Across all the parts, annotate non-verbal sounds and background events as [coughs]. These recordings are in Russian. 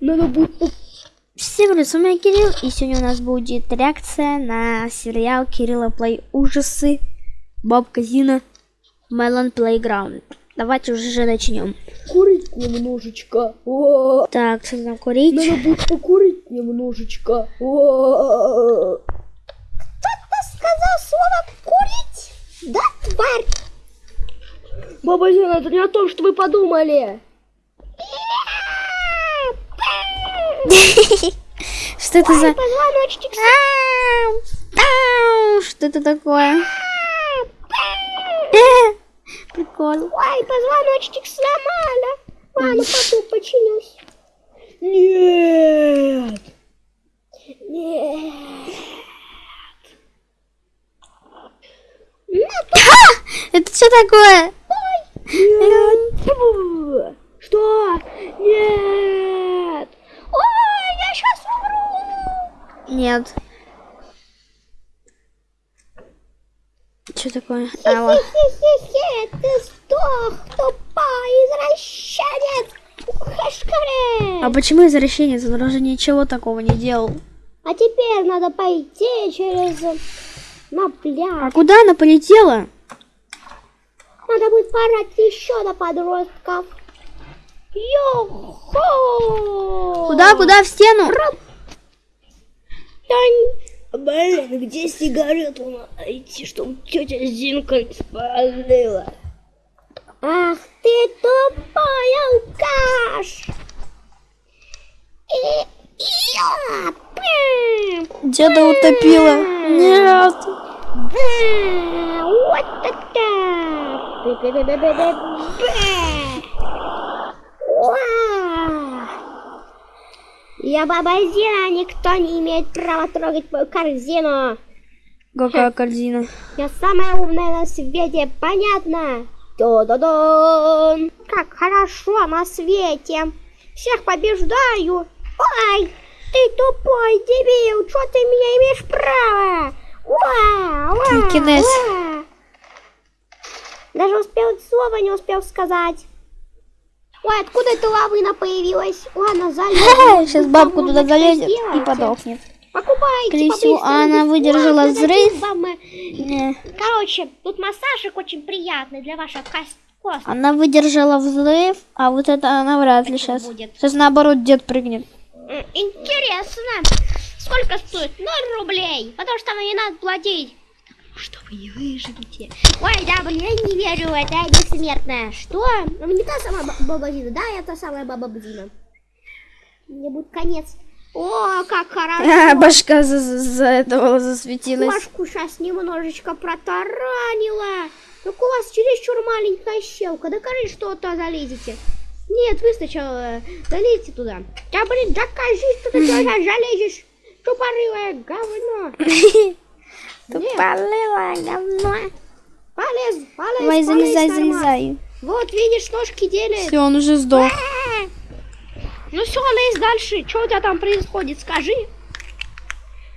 Надо будет... по- Всем привет, с вами Кирилл, и сегодня у нас будет реакция на сериал Кирилла Плей Ужасы, Боб Казина, Melon Playground. Давайте уже начнем. Курить немножечко. О, Так, что там курить? Надо будет покурить немножечко. О, сказал слово курить? Да, тварь? Баба Зина, это не о том, что вы подумали. [laughs] Что это за... Что это такое? [laughs] Прикольно. Ой, позвоночник сломала. Ладно, потом починюсь. Нет. Нет. [laughs] Это что такое? Нет. Что? Нет. Сейчас умру. Нет. Что такое? Алло. Хе-хе-хе, ты сдох, тупой извращенец. Хашкаре. А почему извращенец? Он уже ничего такого не делал. А теперь надо пойти через на А пляж. куда она полетела? Надо будет порать еще на подростков. Йо-хо! Куда, куда? В стену? Блин, где сигарету найти, чтобы тетя Зинка не спалила? Ах ты тупой алкаш! И... Пым! Деда утопила. Нет. Да! Вот это! Я баба Зина, никто не имеет права трогать мою корзину. Какая корзина? Я самая умная на свете, понятно? Да-да-да! Как хорошо на свете! Всех побеждаю! Ой, ты тупой дебил! Что ты меня имеешь право? Уа, уа, уа. Даже успел слова не успел сказать. Ой, откуда эта лавына появилась? Ладно, залезем. [laughs] Сейчас бабку туда залезет и подохнет. Покупайте, Скорее всего, она выдержала бесплатно, взрыв. э. Короче, тут массажик очень приятный для ваших кос- кост. Она выдержала взрыв, а вот это она вряд ли сейчас. будет. Сейчас наоборот дед прыгнет. Интересно. Сколько стоит? Ноль рублей. Потому что мне надо платить. Что вы не выживете? Ой, да, блин, я не верю, это я бессмертная. Что? Ну, не та самая ба- баба Зина. Да, я та самая баба Зина. Мне будет конец. О, как хорошо. А, [laughs] башка за, за- за этого засветилась. Кошку сейчас немножечко протаранила. Так у вас чересчур маленькая щелка. Докажи, что туда залезете. Нет, вы сначала залезьте туда. Да блин, докажи, что ты туда [laughs] залезешь. Тупорылое говно. [laughs] Тупорылое говно. Полез, полез, Давай, полез, залезай, нормально. залезай. Вот, видишь, ножки делает. Все, он уже сдох. А! Ну все, лезь дальше. Что у тебя там происходит, скажи.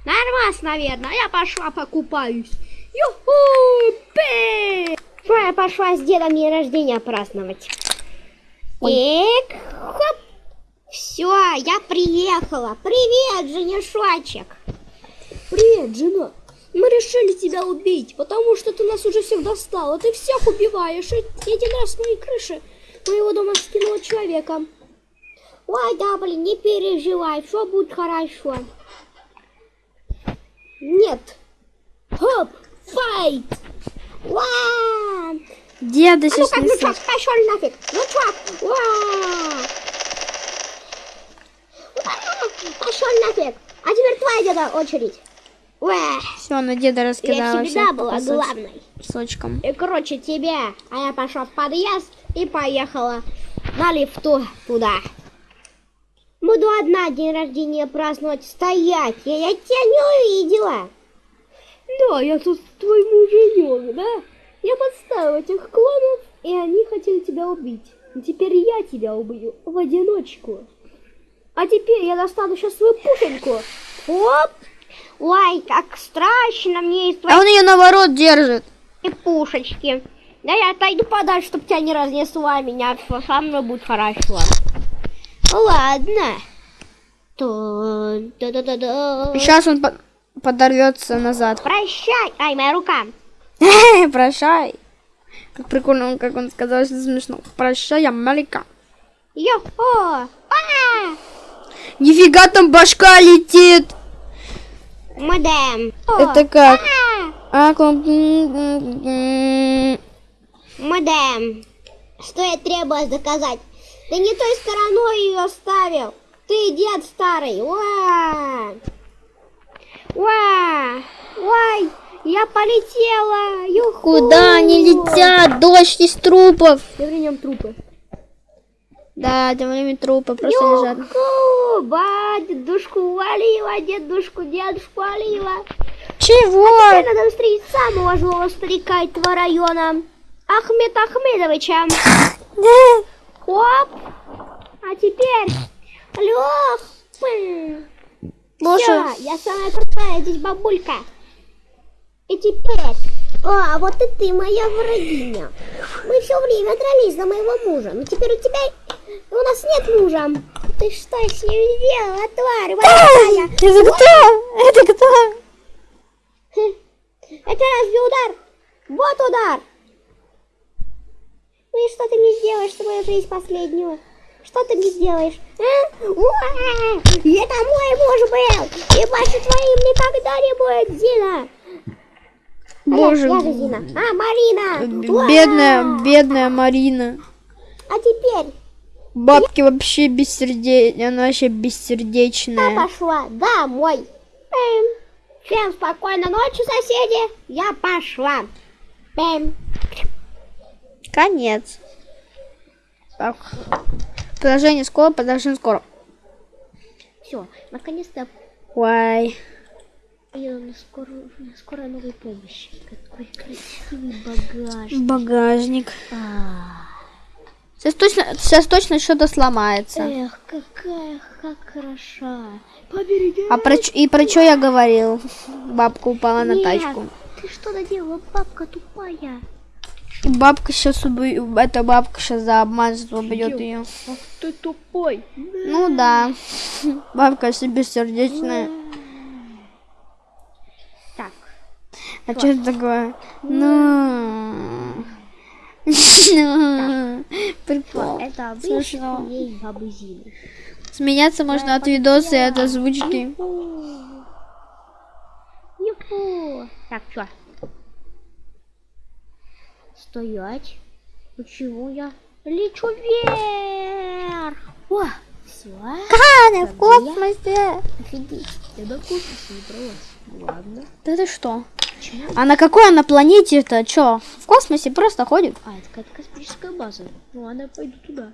Нормально, наверное. Я пошла покупаюсь. Юху! Что я пошла с дедом день рождения праздновать. Так, хоп. Все, я приехала. Привет, женишочек. Привет, жена. Мы решили тебя убить, потому что ты нас уже всех достала. Ты всех убиваешь. И один раз с моей крыши моего дома скинула человека. Ой, да, блин, не переживай, все будет хорошо. Нет. Хоп, файт. Вау! Деда А ну сейчас как, ну чё, пошел нафиг. Ну чё? Уа! Пошел нафиг. А теперь твоя деда очередь. Все, на деда Я раскидала всегда всех была кусоч- главной. кусочкам. И короче тебе. А я пошла в подъезд и поехала на лифту туда. Буду одна день рождения праздновать. Стоять! Я, я тебя не увидела. Да, я тут твой муженек, да? Я подставил этих клонов, и они хотели тебя убить. И теперь я тебя убью в одиночку. А теперь я достану сейчас свою пушеньку. Оп! Ой, как страшно мне из А он ее наоборот держит. твоей пушечки. Да я отойду подальше, чтобы тебя не разнесла меня. Со мной будет хорошо. Ладно. Сейчас он по- подорвется назад. Прощай! Ай, моя рука! [laughs] Прощай. Как прикольно, как он сказал, что смешно. Прощай, Америка. Йо-хо! А! Нифига там башка летит. Модем! Это как? А! Модем! Что я требую доказать? Ты не той стороной ее ставил! Ты дед старый! Уа! Уа! Ой! Я полетела! Юху! Куда они летят? Дождь из трупов. Тем временем трупы. Да, тем временем трупы просто лежат. Юху! Ба, дедушку увалила, дедушку, дедушку валила. Чего? Теперь надо встретить самого злого старика этого района. Ахмед Ахмедовича. Хоп! А теперь... Лех! Боже. Всё, я самая крутая здесь бабулька. И теперь... А, вот и ты, моя врагиня. Мы все время дрались за моего мужа, но теперь у тебя... У нас нет мужа. Ты что с ним сделала, тварь большая? Это кто? Это кто? Хм. Это разве удар? Вот удар! Ну и что ты мне сделаешь с мою жизнь последнюю? Что ты мне сделаешь? А? Уа! Это мой муж был! И больше твоим никогда не будет, Зина! Боже. Я, я Зина. А, Марина! Уа! Бедная, бедная Марина. А теперь Бабки вообще бессердечная, она вообще я бессердечная. пошла домой. Эм. Всем спокойной ночи, соседи. Я пошла. Эм. Конец. Так. Продолжение скоро, продолжение скоро. Все, наконец-то Ой. Я на скорую, на скорой новой помощи. Какой красивый багаж. Багажник. А, Сейчас точно, сейчас точно что-то сломается. эх, какая как хороша. Побереги. А про, и про что я говорил? Бабка упала на Нет, тачку. Ты что наделала, бабка тупая? И бабка сейчас убьет, эта бабка сейчас за обман убьет ее. Ах ты тупой. Ну да. Бабка себе бессердечная. Так, А что это такое? Ну. Ну. Прикол. это Смешно. Смеяться можно от видоса и от озвучки. Так, что? Стоять. Почему я лечу вверх? О, все. Каны в космосе. Офигеть, я до космоса не бралась. Ладно. Да ты что? А на какой она планете-то? Чё? В космосе просто ходит? А, это какая-то космическая база. Ну ладно, я пойду туда.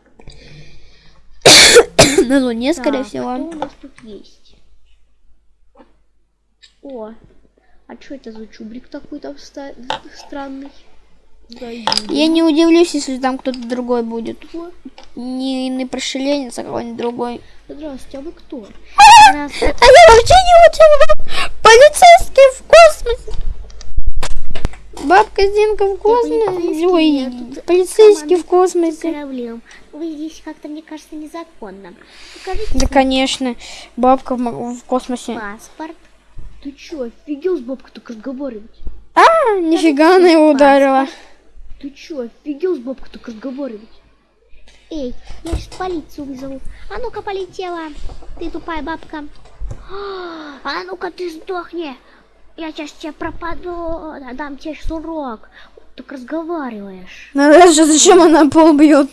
[coughs] На Луне, скорее Так, Что всего. у нас тут есть? О, а что это за чубрик такой там странный? Зайди. Я не удивлюсь, если там кто-то другой будет. Не иный прошеленец, а какой-нибудь другой. Здравствуйте, а вы кто? А я вообще не учил. Полицейский в космосе. Бабка Зинка в космосе. Ой, полицейский в космосе. Кораблем. Вы здесь как-то, мне кажется, незаконно. Покажите Да, конечно. Бабка в, в космосе. паспорт. Ты чё, офигел с бабкой так разговаривать? А, нифига она его ударила. Ты чё, офигел с бабкой так разговаривать? Эй, я сейчас полицию вызову. А ну-ка полетела. Ты тупая бабка. А ну-ка ты сдохни. Я сейчас тебе пропаду. Дам тебе сейчас урок. Так разговариваешь. Ну даже зачем она пол бьет?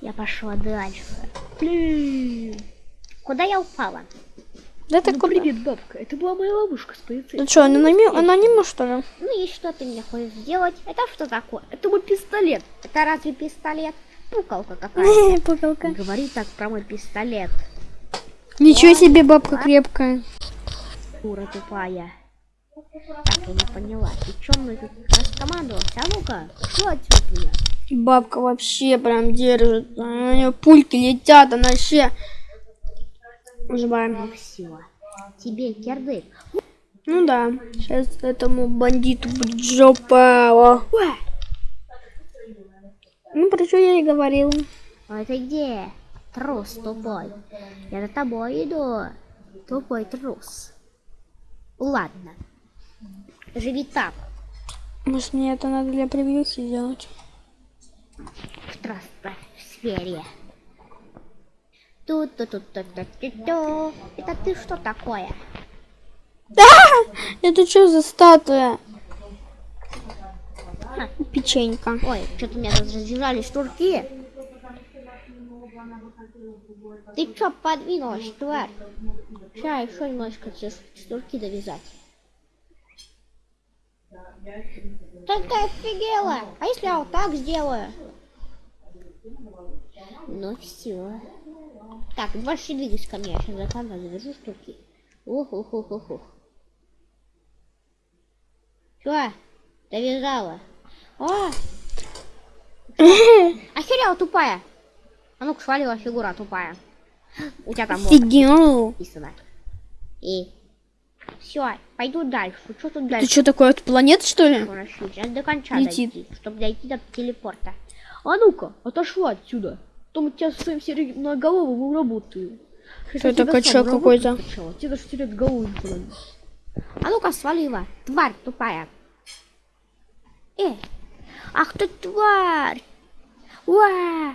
Я пошла дальше. Блин. Куда я упала? Да ты Ну, куда? привет, бабка. Это была моя бабушка с полицейским. Ну что, анонима, анонима что ли? Ну и что ты мне хочешь сделать? Это что такое? Это мой пистолет. Это разве пистолет? Пукалка какая-то. [laughs] Пукалка. Говори так про мой пистолет. Ничего себе бабка крепкая. Дура тупая. Так, я не поняла. Ты чё мной тут раскомандовался? А ну-ка, что отсюда от меня? Бабка вообще прям держит. У нее пульки летят, она вообще... Нажимаем. Все. Тебе кирдык. Ну да. Сейчас этому бандиту будет жопа. Ну, про что я и говорил. А ты где? Трус тупой. Я за тобой иду. Тупой трус. Ладно. Живи так. Может мне это надо для превьюхи сделать? В сфере. тут тут тут тут тут тут ту Это ты что такое? Это что за статуя? Печенька. Ой, что-то у меня тут разъезжали шнурки. Ты чё подвинулась, тварь? Сейчас еще немножко тебе шнурки довязать. Да ты офигела! А если я вот так сделаю? Ну все. Так, больше двигайся ко мне, я сейчас за камеру завяжу штуки. ух ух ух ух ух Чё? Довязала. О! [laughs] Охерела тупая. А ну-ка, свалила фигура тупая. У тебя там Офигел. написано. И все, пойду дальше. Что тут Ты дальше? что такое, от планеты что ли? Хорошо, Сейчас до конца Летит. дойти, чтобы дойти до телепорта. А ну-ка, отошла отсюда. Потом тебя со своим сиреноголовым уработаю. Что это качок какой-то? Тебе даже терять голову не. А ну-ка, свалила, тварь тупая. Э, ах ты тварь! Уа!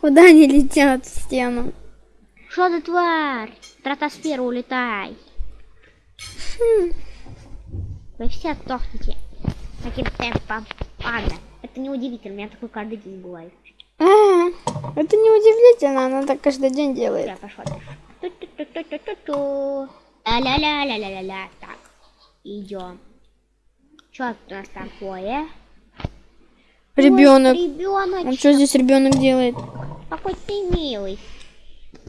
Куда они летят в стену? Что ты тварь? Стратосферу улетай. Вы все сдохнете. Таким темпом. Ладно, это не удивительно, у меня такое каждый день бывает. А, это не удивительно, она так каждый день делает. Я пошла дальше. Ля-ля-ля-ля-ля-ля-ля. Так, идем. Что у нас такое? Ребенок. Ребенок. А что здесь ребенок делает? Какой ты милый.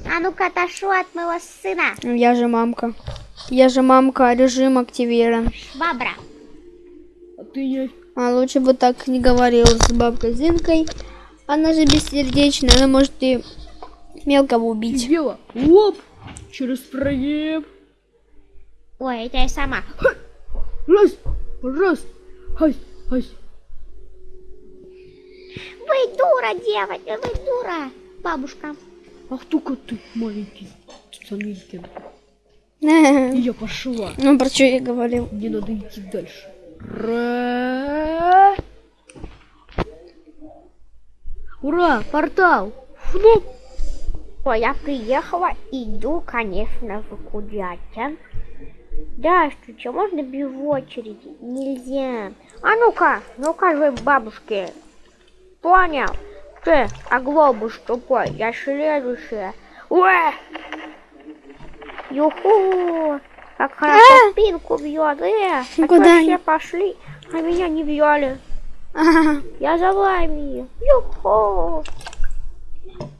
А ну-ка, отошел от моего сына. Я же мамка. Я же мамка, режим активирован. Швабра. А ты не... А лучше бы так не говорил с бабкой Зинкой. Она же бессердечная, она может и мелкого убить. Офигела? Оп! Через проем. Ой, это я сама. Раз, раз, хась, хась. Вы дура, девочка, вы дура. Бабушка. Ах только ты, маленький. Ну, [laughs] И я пошла. про что я говорил? Мне надо идти дальше. Ра. Ура, портал. Флоп. Ой, я приехала, иду, конечно, в Кудятин. Да, что, что, можно без очереди? Нельзя. А ну-ка, ну-ка вы, бабушки. Понял? Ты, а глобус тупой, я следующая. Уэ! Юху! Как хорошо спинку бьет, э! А Куда все пошли, а меня не. Ага. Я за вами. Юху!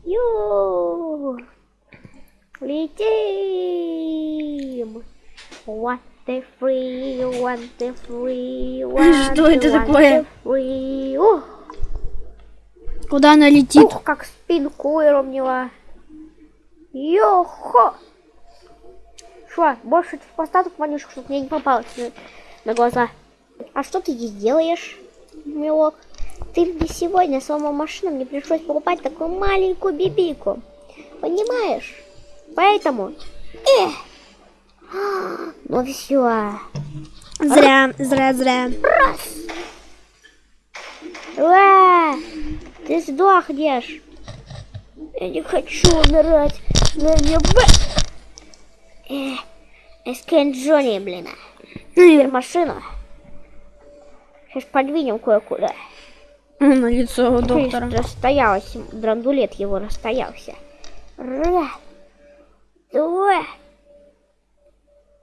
Ю! Летим! What the free, what the free, what Что это такое? free. Куда она летит? ух, как спинку выровняла. Йохо! Шо, больше постаток вонюшек, чтобы мне не попалось на, на глаза. А что ты здесь делаешь, милок? Ты мне сегодня сломал машину, мне пришлось покупать такую маленькую бибику. Понимаешь? Поэтому... Эх! [gasps] Ну все. Зря, зря, зря. Уа! Ты сдохнешь. Я не хочу умирать на небе. Эх, Эскен Джонни, блин. Теперь машину. Сейчас подвинем кое-куда. На лицо у доктора. Расстоялась, драндулет его расстоялся. Раз, два,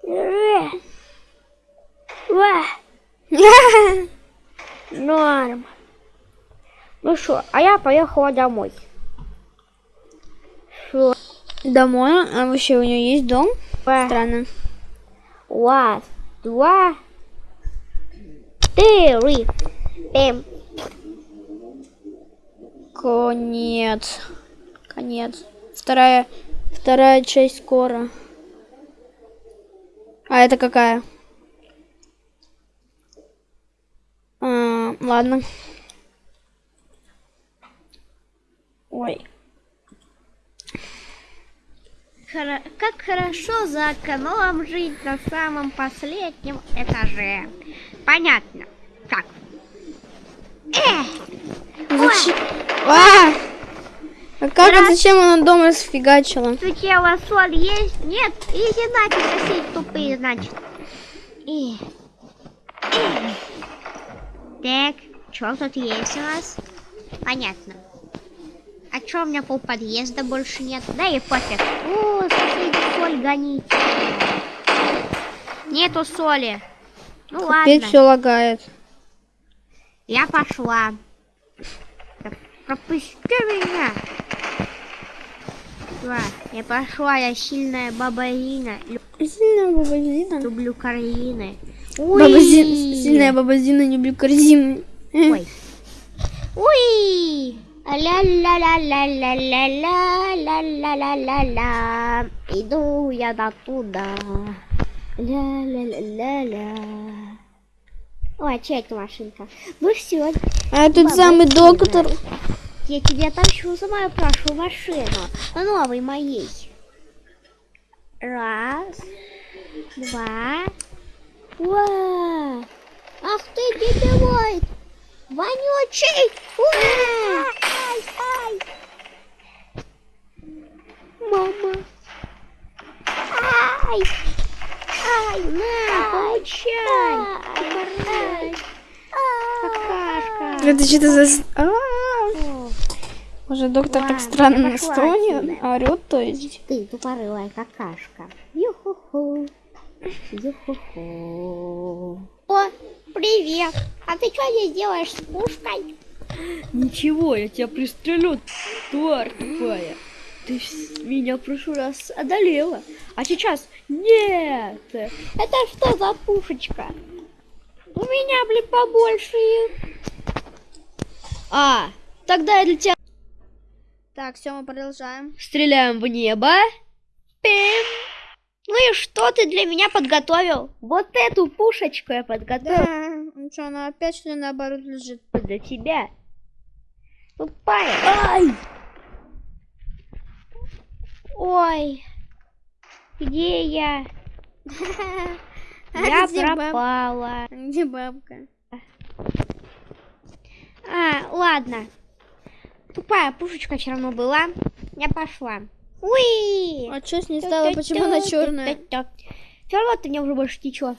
три, два. Норм. Ну что, а я поехала домой. Шо? Домой? А вообще у нее есть дом? Ба. Странно. Раз, два, три. Пем. Конец. Конец. Вторая, вторая часть скоро. А это какая? А, ладно. Ой. хоро- как хорошо за окном жить на самом последнем этаже. Понятно. Так. Эх, Зачем? А! А как, а зачем она дома сфигачила? сутела соль есть? Нет? Иди нафиг, соседи тупые, значит. Эх. Эх. Так, что тут есть у нас? Понятно. А чё у меня пол подъезда больше нет? Да и пофиг. О, соседи соль гоните. Нету соли. Ну Опять ладно, все лагает. я пошла. Пропусти меня. Да, я пошла, я сильная баба Зина. Лю- Сильная баба Зина. Люблю корзины. Баба Зина. Сильная баба Зина, не люблю корзины. Ой. Уй! Ля-ля-ля-ля-ля-ля-ля-ля-ля-ля. Иду я до туда. Ля-ля-ля-ля-ля. Ой, чья это машинка? Ну все, А Баба самый доктор. я тебя тащу за мою прошлую машину. Новой моей. Раз, два. Уа! Ах ты, дебилоид! Вонючий! Уа! Ай, ай! Мама! Ай! Ай, на, получай! Ай! Какашка! Это что-то за... А, Уже доктор так странно стонет, орет, то есть. Ты тупорылая какашка. Ю-ху-ху. Ю-ху-ху. О, привет. А ты что здесь делаешь с пушкой? Ничего, я тебя пристрелю, тварь тупая. Ты меня в прошлый раз одолела. А сейчас нет. Это что за пушечка? У меня, блин, побольше их. А, тогда я для тебя Так, все, мы продолжаем. стреляем в небо. Пим. Ну и что ты для меня подготовил? Вот эту пушечку я подготовил Да, ну что, она опять что ли наоборот лежит? для тебя. Тупая. Ай! Ой. Где я? [laughs] Я А баб- пропала. Где бабка? А, ладно. Тупая пушечка все равно была. Я пошла. Уи! А что с ней стало? Почему она черная? Все равно ты мне уже больше ничего.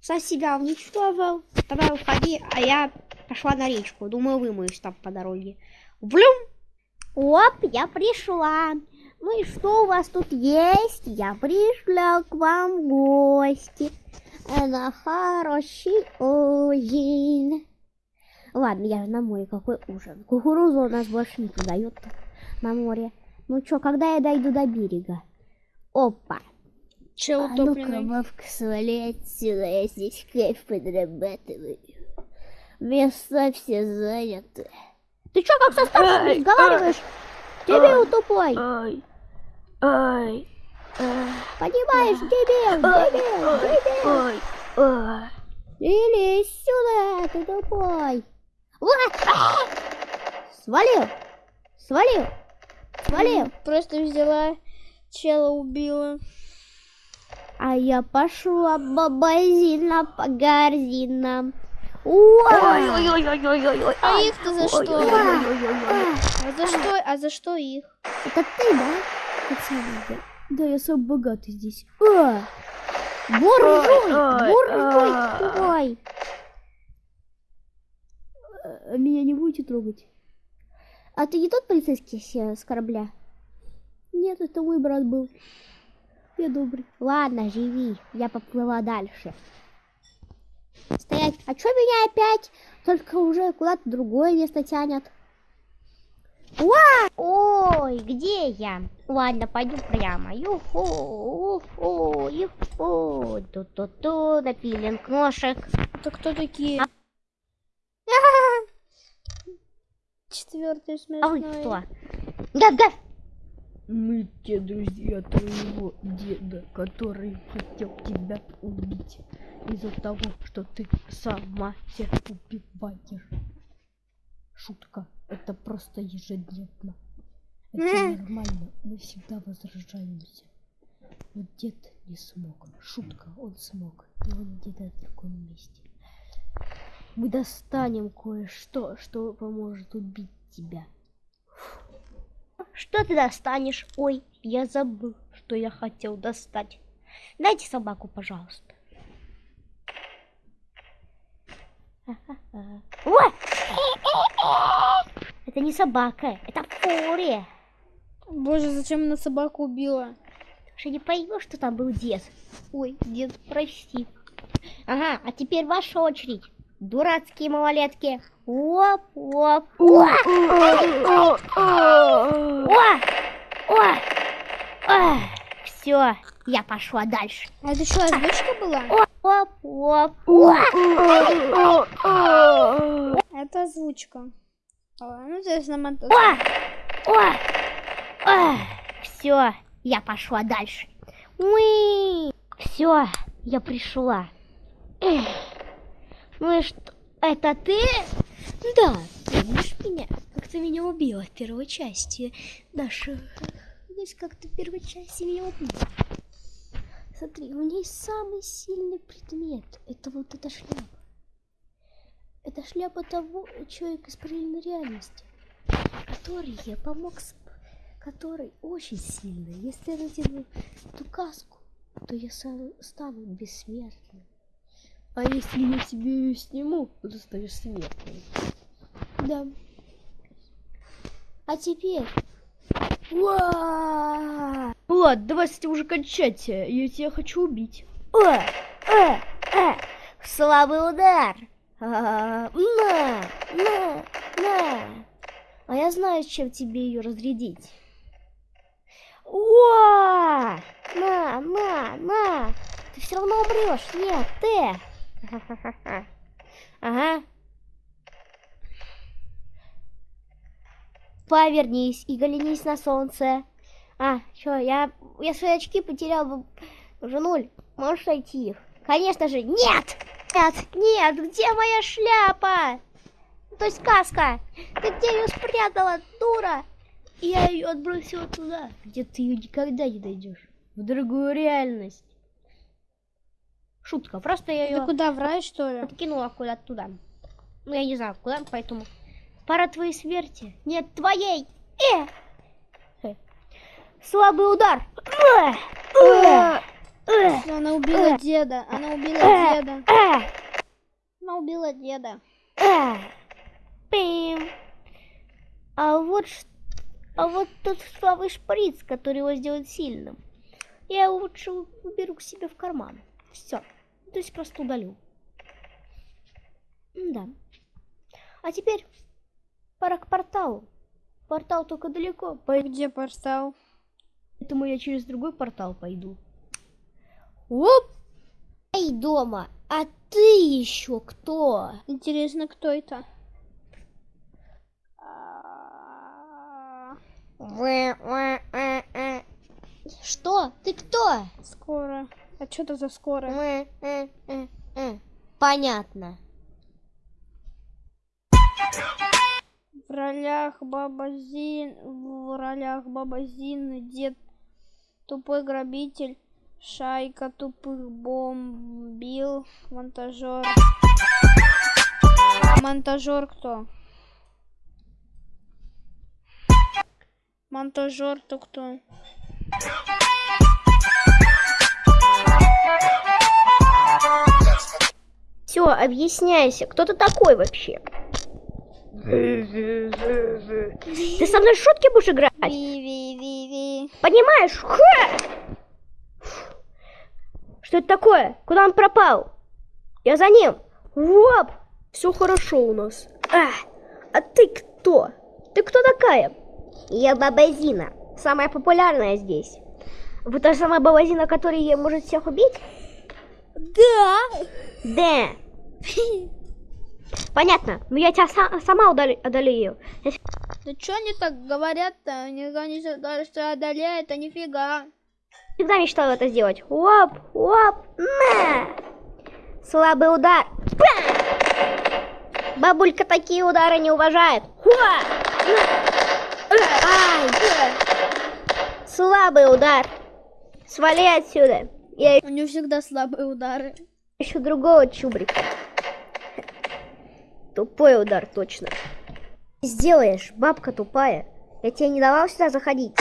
Сам себя уничтожил. Давай уходи, а я пошла на речку. Думаю, вымоюсь там по дороге. Блюм! Оп, я пришла. Ну и что у вас тут есть? Я пришла к вам в гости. На хороший ужин. Ладно, я же на море, какой ужин. Кукурузу у нас больше не продают на море. Ну чё, когда я дойду до берега? Опа. Че А ну-ка, бабка, свали отсюда, я здесь кайф подрабатываю. Места все заняты. Ты чё, как со старшим разговариваешь? Дебил тупой. Ай! Ай! Ай! Понимаешь, дебил, дебил, дебил. Ай! Ай! Или сюда, ты тупой. А! Свалил, свалил, свалил. Просто взяла, чела убила. А я пошла бабазина по корзинам. Уа! Ой-ой-ой-ой-ой-ой! А их-то за что? А за что? А за что их? Это ты, да? Пацаны, да. Я самый богатый здесь. А! Буржуй! ой, Буржуй! А. А Меня не будете трогать? А ты не тот полицейский с, с корабля? Нет, это мой брат был. Я добрый. Ладно, живи. Я поплыла дальше. Стоять. А чё меня опять? Только уже куда-то другое место тянет. Уа! Ой, где я? Ладно, пойду прямо. Юху, уфу, юху. Ту-ту-ту, на пилинг ножек. Это кто такие? [laughs] Четвертый А вы смешной. кто? Гав-гав! Мы те друзья твоего деда, который хотел тебя убить из-за того, что ты сама всех убиваешь. Шутка. Это просто ежедневно. Это нормально. Мы всегда возражаемся. Вот дед не смог. Шутка, он смог. И он где-то в другом месте. Мы достанем кое-что, что поможет убить тебя. Что ты достанешь? Ой, я забыл, что я хотел достать. Дайте собаку, пожалуйста. Ой! Это не собака, это фурия. Боже, зачем она собаку убила? Что не поймешь, что там был дед. Ой, дед, прости. Ага, а теперь ваша очередь. Дурацкие малолетки. Оп, оп, о! О! О! Все, я пошла дальше. А это что, озвучка была? Оп, оп, о! Это озвучка. Ну, то есть на монтаж. О! О! О! Все, я пошла дальше. Уи! Все, я пришла. Эх. И что? Это ты? Да, помнишь меня? Как ты меня убила в первой части. То есть как ты в первой части меня убила. Смотри, у есть самый сильный предмет. Это вот эта шляпа. Это шляпа того человека из параллельной реальности, который я помог, который очень сильный. Если я надену эту каску, то я стану бессмертным. А если я тебе ее сниму, то ты станешь смертным. Да. А теперь... Ладно, давай с этим уже кончать. Я тебя хочу убить. О! Слабый удар! А, на! На! На! А я знаю, чем тебе ее разрядить. О! На! На! На! Ты все равно умрешь! Нет, ты! [laughs] Ага. Повернись и голенись на солнце. А, что, я, я свои очки потерял, бы уже нуль. Можешь найти их? Конечно же, нет! Нет, нет, где моя шляпа? То есть каска. Ты где ее спрятала, дура? Я ее отбросила туда, где ты ее никогда не найдешь. В другую реальность. Шутка, просто я Ты ее куда, в рай, что ли? откинула куда-то туда. Ну, я не знаю, куда, поэтому... Пора твоей смерти. Нет, твоей! Э! Э. Слабый удар! Э! Э! Э! Она убила деда. Она убила деда. Она убила деда. Пим! А вот, ш- а вот тот слабый шприц, который его сделает сильным. Я лучше уберу к себе в карман. Все. То есть просто удалю. Да. А теперь пора к порталу. Портал только далеко, Где портал? поэтому я через другой портал пойду. Оп! Эй, дома, а ты еще кто? Интересно, кто это? Что? Ты кто? Скоро. А что это за скоро? Понятно. В ролях Баба Зин, в ролях Баба Зин, дед тупой грабитель, шайка тупых бомбил, монтажер. Монтажер кто? Монтажер то кто? Все, объясняйся, кто ты такой вообще? Ты со мной шутки будешь играть? Понимаешь? Ха! Что это такое? Куда он пропал? Я за ним. Воп! Все хорошо у нас. А, а ты кто? Ты кто такая? Я Бабазина, самая популярная здесь. Вы та самая Бабазина, которая может всех убить? Да. Да. Понятно, но я тебя са- сама удали- одолею. Да что они так говорят-то? Не сказали, что одолеет, а нифига. всегда мечтала это сделать. Оп, оп, на! Слабый удар. Па! Бабулька такие удары не уважает. Хуа! Ай! Слабый удар. Свали отсюда. Я У него всегда слабые удары. ищу другого чубрика. Тупой удар, точно. Сделаешь, бабка тупая. Я тебе не давал сюда заходить.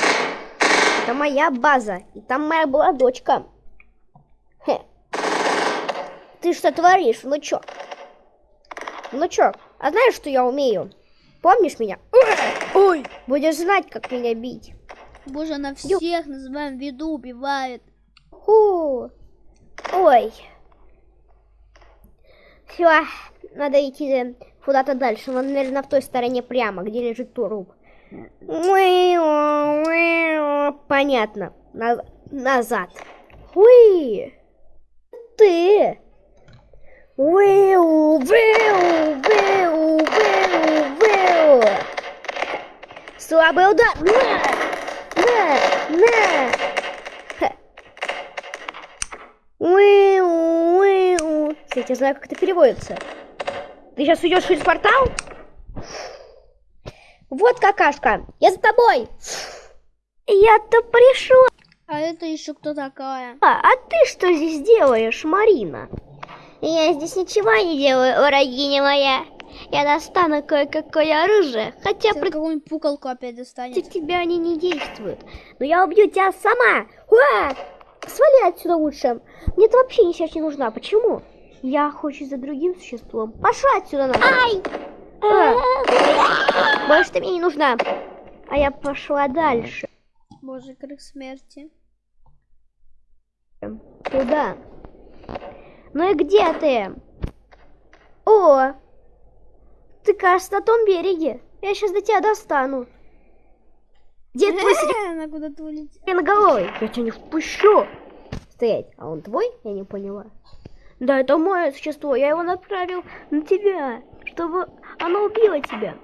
Это моя база. И там моя была дочка. Хе. Ты что творишь, внучок? Внучок, а знаешь, что я умею? Помнишь меня? Ой! Будешь знать, как меня бить. Боже, она всех на своем виду убивает. Ху. Ой. Все, надо идти куда-то дальше. Вон, наверное, в той стороне прямо, где лежит труп. Понятно. На- назад. Уи. Ты. Уиу, виу, виу, виу, виу. Слабый удар. На, на, на. Уиу, уиу. Кстати, я знаю, как это переводится. Ты сейчас уйдешь через портал? Вот какашка, я за тобой. Я-то пришла. А это еще кто такая? А, а ты что здесь делаешь, Марина? Я здесь ничего не делаю, урагиня моя. Я достану кое-какое оружие, хотя Сейчас какую-нибудь пукалку опять достанет. против тебя они не действуют. Но я убью тебя сама. Уа! Свали отсюда лучше. Мне ты вообще сейчас не нужна. Почему? Я охочусь за другим существом. Пошла отсюда нахуй. Ай! Больше ты мне не нужна. А я пошла дальше. Боже, крик смерти. Туда. Ну и где ты? О! Ты, кажется, на том береге. Я сейчас до тебя достану. Где твой [laughs] Она куда-то улетела. сиреноголовый? Я тебя не впущу. Стоять. А он твой? Я не поняла. Да, это мое существо. Я его направил на тебя, чтобы оно убило тебя.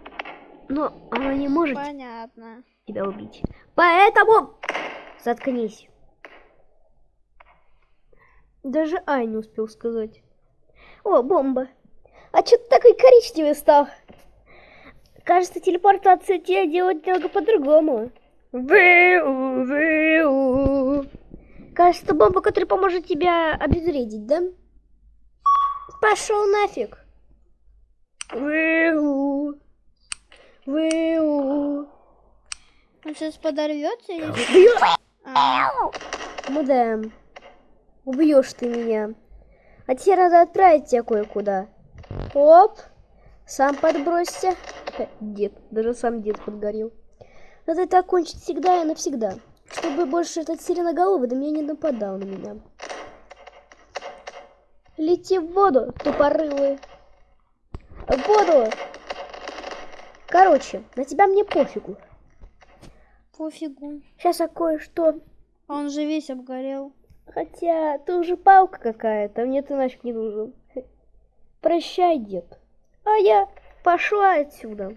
Но оно не может Понятно. тебя убить. Поэтому заткнись. Даже Ай не успел сказать. О, бомба. А что ты такой коричневый стал? Кажется, телепортация тебя делать немного по-другому. Кажется, бомба, которая поможет тебя обезвредить, да? Пошел нафиг. Вэу. Вэу. Он сейчас подорвется или что? А, Ну да. Убьешь ты меня. А теперь надо отправить тебя кое-куда. Оп. Сам подбросься. Дед. Даже сам дед подгорел. Надо это окончить всегда и навсегда. Чтобы больше этот сиреноголовый до меня не нападал на меня. Лети в воду, тупорылый. В воду. Короче, на тебя мне пофигу. пофигу. Сейчас я кое-что А Он же весь обгорел. Хотя ты уже палка какая-то, мне ты нафиг не нужен. Прощай, дед. А я пошла отсюда.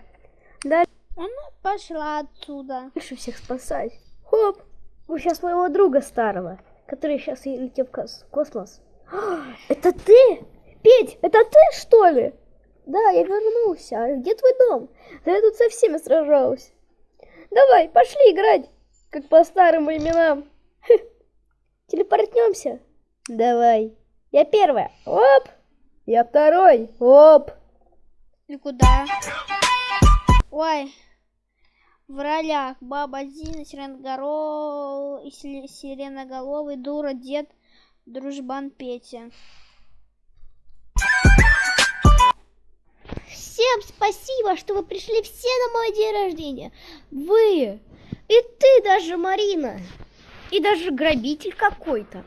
Дальше Она пошла отсюда. всех спасать. Хоп! Вы сейчас моего друга старого, который сейчас летел в кос- космос. А, Это ты? Петь, это ты, что ли? Да, я вернулся. А где твой дом? Да я тут со всеми сражалась. Давай, пошли играть, как по старым временам. Хе. Телепортнемся? Давай. Я первая. Оп. Я второй. Оп. И куда? Ой. В ролях Баба Зина, Сиреноголовый, и Си- Сиреноголовый, Дура, Дед, Дружбан Петя. Всем спасибо, что вы пришли все на мой день рождения. Вы. И ты даже, Марина. И даже грабитель какой-то.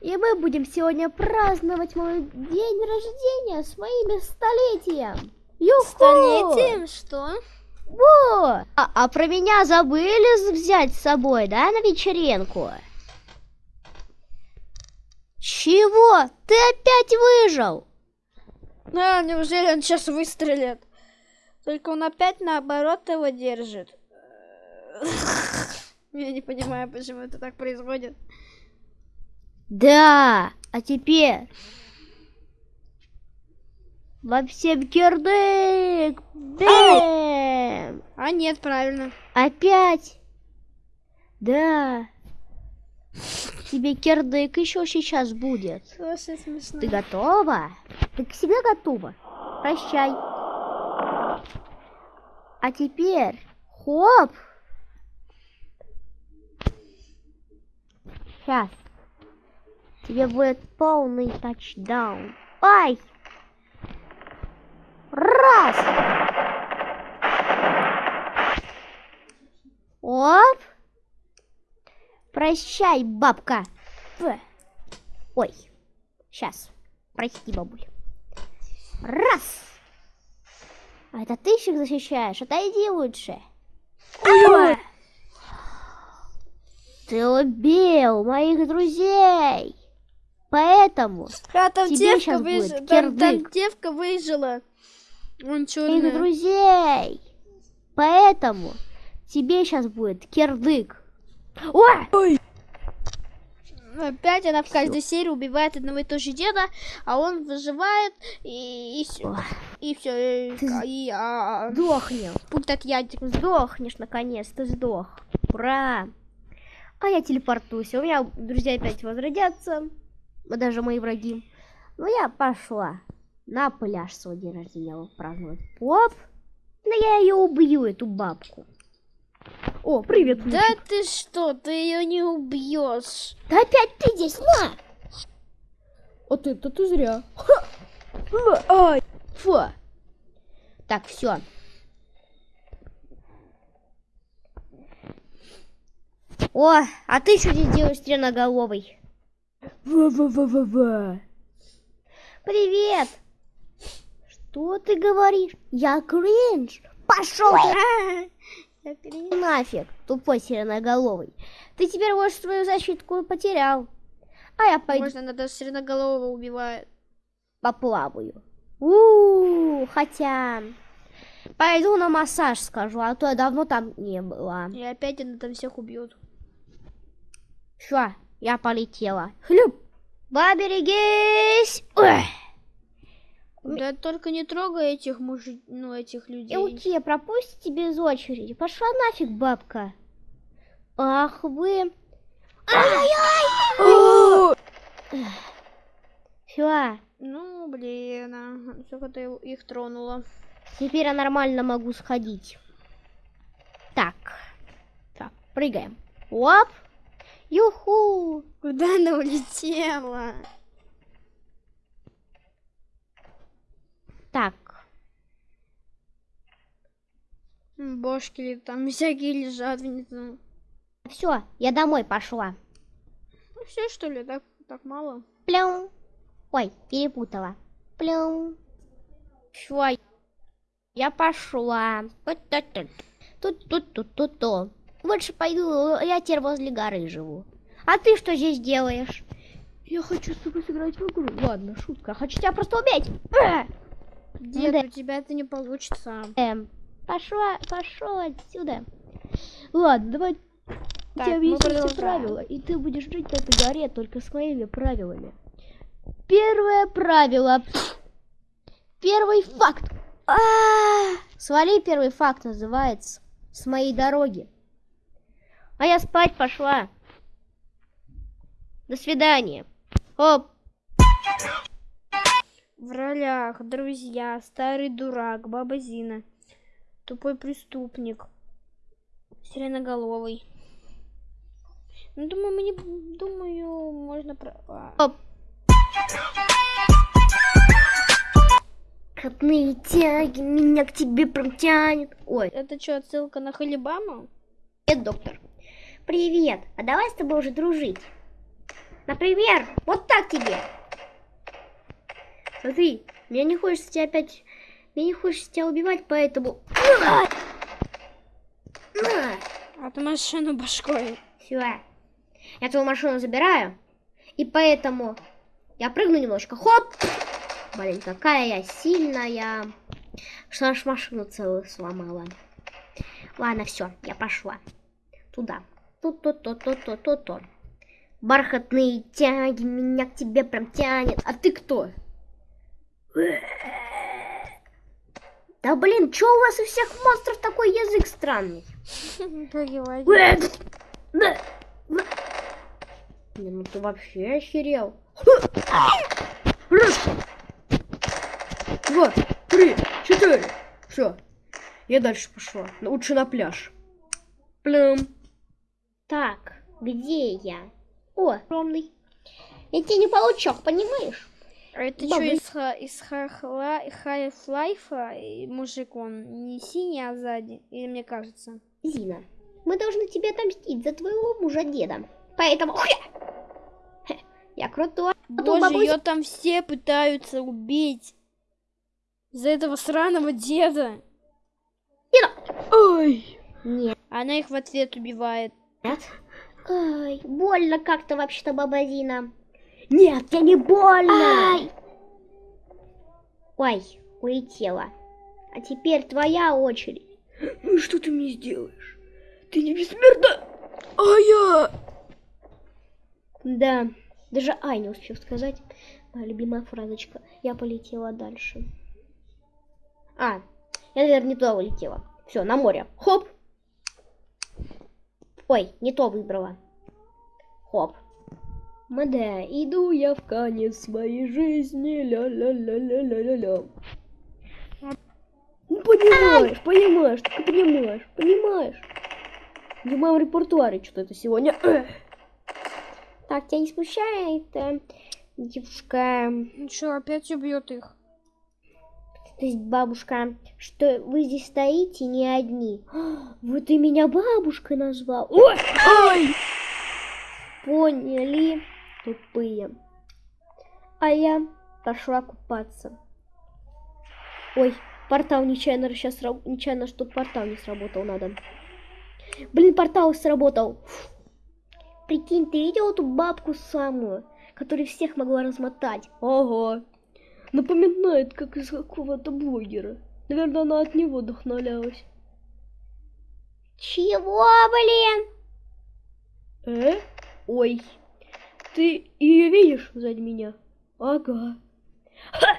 И мы будем сегодня праздновать мой день рождения с моими столетием. Юху! Столетием? Что? Во! А, а про меня забыли взять с собой, да, на вечеринку? Чего? Ты опять выжил? А, неужели он сейчас выстрелит? Только он опять наоборот его держит. [laughs] Я не понимаю, почему это так происходит. Да, а теперь во всем кирдык. Бэм! А нет, правильно. Опять. Да. Тебе кирдык еще сейчас будет. Слушай, смешно. Ты готова? Ты к себе готова? Прощай. А теперь, хоп. Сейчас. Тебе будет полный тачдаун. Ай! Раз! Оп! Прощай, бабка. Ф. Ой, сейчас. Прости, бабуль. Раз! А это ты их защищаешь? Отойди лучше. Ой. Ты убил моих друзей. Поэтому А там Тебе девка щас будет выжила. Там, там девка выжила. Он моих черный. друзей. Поэтому тебе сейчас будет кирдык. Ой! Опять она в каждой серии убивает одного и того же деда, а он выживает и, и все. И все. Ты И, а, Сдохнем. пункт от ядик. Сдохнешь, наконец, ты сдох. Ура! А я телепортуюсь. У меня друзья опять возродятся. Даже мои враги. Ну, я пошла на пляж свой день рождения праздновать. Оп! Да я ее убью, эту бабку. О, привет, Да ты что, ты ее не убьешь. Да опять ты здесь, на! Вот это ты зря. Ай! Фу! Так, все. О, а ты что здесь делаешь, стреноголовый? Ва-ва-ва-ва-ва. Привет! Что ты говоришь? Я кринж! Пошел ты [laughs] нафиг, тупой сиреноголовый. Ты теперь вот свою защитку потерял. А я пойду Можно надо сиреноголового убивает. поплаваю. у хотя... Пойду на массаж скажу, а то я давно там не была. И опять она там всех убьет. Все, я полетела. Хлюп! Поберегись! Ой! Да только не трогай этих мужи... ну этих И людей. уйти, пропустите без очереди. Пошла нафиг, бабка. Ах вы. Ай-яй-яй! [gasps] Все, Ну, блин, а, сколько ты их тронула. теперь я нормально могу сходить. Так. Так, прыгаем. Оп! Юху! Куда она улетела? Так, Бошки там всякие лежат внизу. все, я домой пошла. Ну все что ли, так, так мало? Плюм. Ой, перепутала. Плюм. Всё, я пошла. Тут, Больше пойду, я теперь возле горы живу. А ты что здесь делаешь? Я хочу с тобой сыграть в игру. Ладно, шутка. Хочу тебя просто убить. [clears throat] Дед, да. у тебя это не получится. Эм, пошла, пошел отсюда. Ладно, давай Так, тебе мы объясню все правила, и ты будешь жить на этой горе только с моими правилами. Первое правило. Первый факт. А, Свали первый факт называется. С моей дороги. А я спать пошла. До свидания. Оп. В ролях друзья, старый дурак, баба Зина, тупой преступник, сиреноголовый. Ну, думаю, мы не... Думаю, можно... Про... а, Оп. Котные тяги меня к тебе протянет. Ой, Это что, отсылка на Халибама? Привет, доктор. Привет. А давай с тобой уже дружить. Например, вот так тебе. Смотри, мне не хочется тебя опять... Мне не хочется тебя убивать, поэтому... А ты машину башкой. Все. Я твою машину забираю. И поэтому я прыгну немножко. Хоп! Блин, какая я сильная. Что аж машину целую сломала. Ладно, все, я пошла. Туда. Тут-тут-тут-тут-тут-тут. Бархатные тяги меня к тебе прям тянет. А ты кто? Да блин, чё у вас у всех монстров такой язык странный? Не, ну ты вообще охерел. Раз. Два, три, четыре. Все. Я дальше пошла. Лучше на пляж. Плюм. Так, где я? О, огромный. Я тебе не получок, понимаешь? А это что из, из Half-Life? Мужик он не синий, а сзади? Или мне кажется? Зина, мы должны тебе отомстить за твоего мужа деда. Поэтому... Я крутой. А Боже, бабуся- ее там все пытаются убить. За этого сраного деда. Ой. Нет. Она их в ответ убивает. Ай, больно как-то вообще-то, баба Зина. Нет, я не больно. Ай. Ой, улетела. А теперь твоя очередь. Ну и что ты мне сделаешь? Ты не бессмертна? А я... Да, даже Ай не успел сказать. Моя любимая фразочка. Я полетела дальше. А, я, наверное, не туда улетела. Все, на море. Хоп. Ой, не то выбрала. Хоп. Мада, иду я в конец своей жизни. Ля-ля-ля-ля-ля-ля-ля. Ну, понимаешь, понимаешь, ты понимаешь, понимаешь. В моем репертуаре что-то это сегодня. Так, тебя не смущает, э, девушка, Ну что, опять убьет их? То есть бабушка, что вы здесь стоите не одни. [gasps] Вот ты меня бабушкой назвал. Ой! Ай! Поняли, тупые. А я пошла купаться. Ой, портал нечаянно сейчас нечаянно, что портал не сработал, надо. Блин, портал сработал. Прикинь, ты видел эту бабку самую, которая всех могла размотать? Ого. Напоминает, как из какого-то блогера. Наверное, она от него вдохновлялась. Чего, блин? Э? Ой. Ты ее видишь сзади меня? Ага. Ха!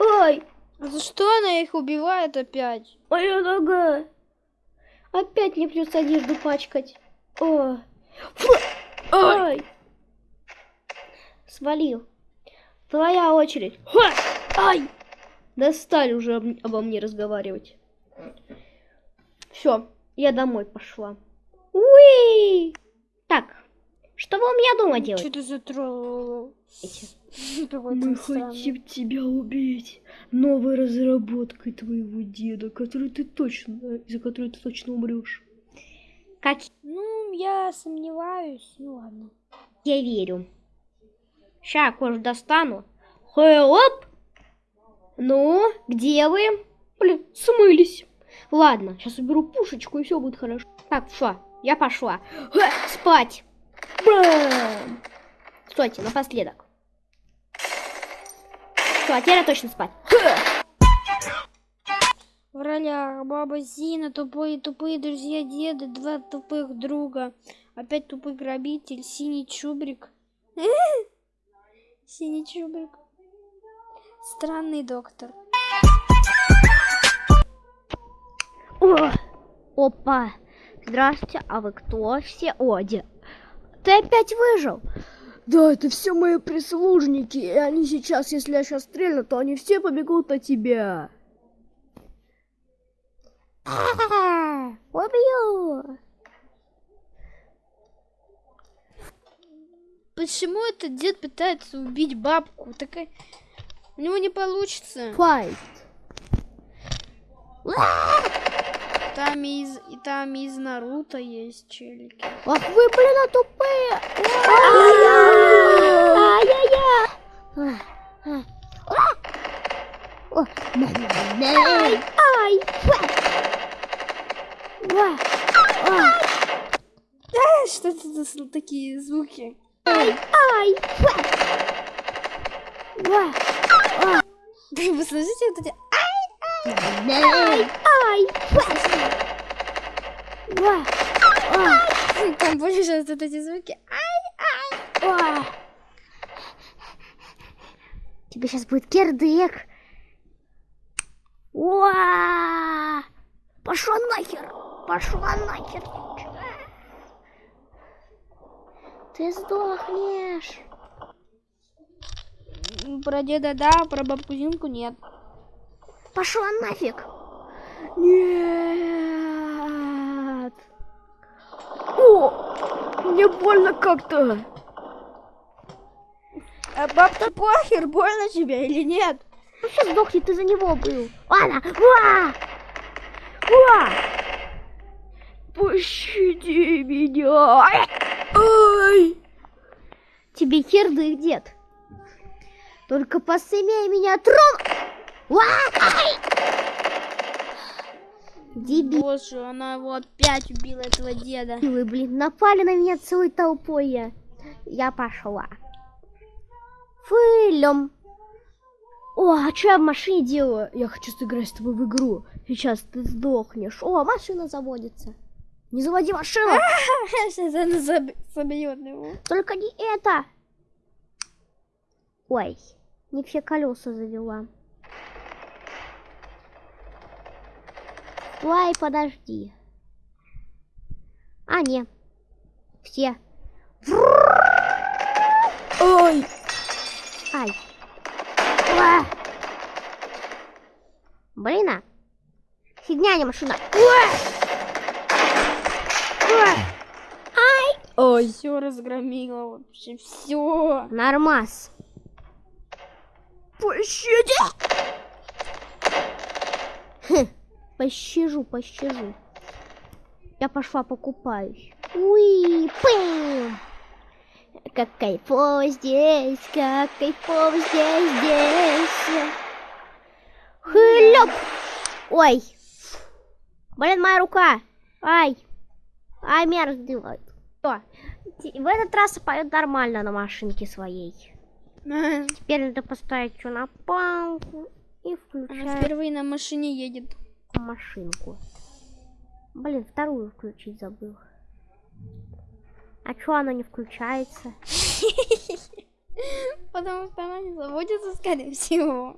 Ой! А за что она их убивает опять? Моя нога! Опять мне придется одежду пачкать. О! Фу! Ай! Свалил. Твоя очередь. Ха! Ай! Достали уже об- обо мне разговаривать. Все, я домой пошла. Уи! Так, что вы у меня дома Что делаете? ты за тролл? Какой Мы ты хотим тебя убить новой разработкой твоего деда, который ты точно, из-за которой ты точно умрешь. Как Ну, я сомневаюсь. Ну ладно. я верю. Ща кожу достану. Хоп! Ну, где вы? Блин, смылись. Ладно, сейчас уберу пушечку и все будет хорошо. Так, все, я пошла. Ха, Спать. Бам! Стойте, напоследок. Все, а теперь я точно спать. В ролях баба Зина, тупые тупые друзья деда, два тупых друга, опять тупый грабитель, синий чубрик. [laughs] Синий чубрик. Странный доктор. О, опа. Здравствуйте, а вы кто все? О, де- Ты опять выжил? Да, это все мои прислужники, и они сейчас, если я сейчас стрельну, то они все побегут на тебя. Убью. Почему этот дед пытается убить бабку? Такая... У него не получится. Файт. Там из, и там из Наруто есть челики. Ах вы, блин, а тупые. Ай-яй-яй. Ай, ай. Что это за такие звуки? Ай, ай. Вы слышите вот эти... Ай, ай. Там больше сейчас вот эти звуки. Ой. Тебе сейчас будет кирдык. Уа! Пошла нахер! Пошла нахер! Ты сдохнешь. Про деда да, про бабку Зинку нет. Пошла нафиг. Нет. О, мне больно как-то. А бабка похер, больно тебе или нет? Ну все, сдохни, ты за него был. Ладно. Уа! Уа! Пощади меня. Ай! Тебе хер да их дед. Только посмей меня! Ай! Дебилы, Боже, она его опять убила, этого деда. блин, напали на меня целой толпой. Я, я пошла. Фылем. О, а что я в машине делаю? Я хочу сыграть с тобой в игру. Сейчас ты сдохнешь. О, машина заводится. Не заводи машину. [laughs] Сейчас она заб- собьет его. Только не это. Ой, не все колеса завела. Стой, подожди. А, не. Все. Ой. Ай. Уа. Блин, а. Фигня, не машина. Уа. Ай. Ой. Все разгромила вообще, все. Нормас. Пощади! Хм, пощажу, пощажу. Я пошла покупаюсь. Уи, пым! Как кайфово здесь, как кайфово здесь, здесь. Хлёп! Ой! Блин, моя рука! Ай! Ай, меня раздевают. Всё. Т- В этот раз поет нормально на машинке своей. Она Теперь надо поставить все на палку и включать впервые на машине едет. машинку. Блин, вторую включить забыл. А чё она не включается? [laughs] Потому что она не заводится, скорее всего.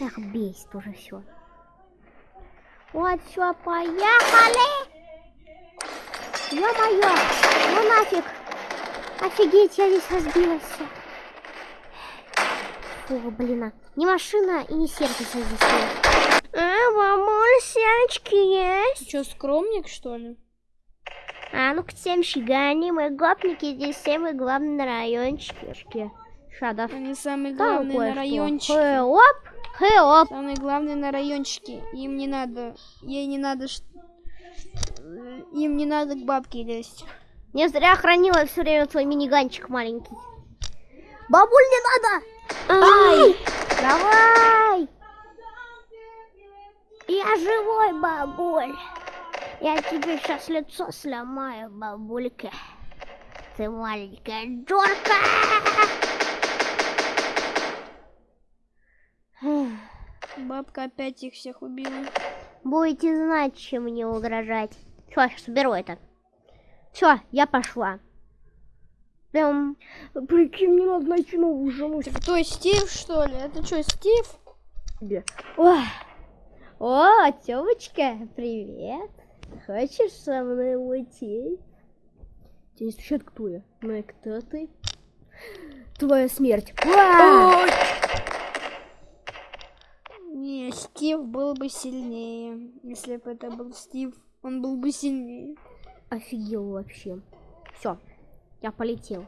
Эх, бесит уже все. Вот, все, поехали! Ё-моё! Ну нафиг! Офигеть, я весь разбилась. Фу, блин, а. не машина и не сердце здесь. А, мамуль, серочки есть? Ты что, скромник, что ли? А ну к всем шигани, мы гопники, здесь самые главные на райончике. Шадов. Они самые главные на райончике. Хэоп, хэоп. Самые главные на райончике. Им не надо, ей не надо, э, им не надо к бабке лезть. Не зря хранила все время твой миниганчик маленький. Бабуль, не надо! Ай! Давай! Я живой, бабуль. Я тебе сейчас лицо сломаю, бабулька. Ты маленькая джорка. Бабка опять их всех убила. Будете знать, чем мне угрожать. Все, сейчас уберу это. Все, я пошла. Прям, прикинь, мне надо найти новую жену. Ты кто, Стив, что ли? Это что, Стив? Ой. О, Тёмочка, привет. Хочешь со мной уйти? Тебе не слышат, кто я? Ну и кто ты? Твоя смерть. Не, Стив был бы сильнее. Если бы это был Стив, он был бы сильнее. Офигел вообще. Все, я полетел.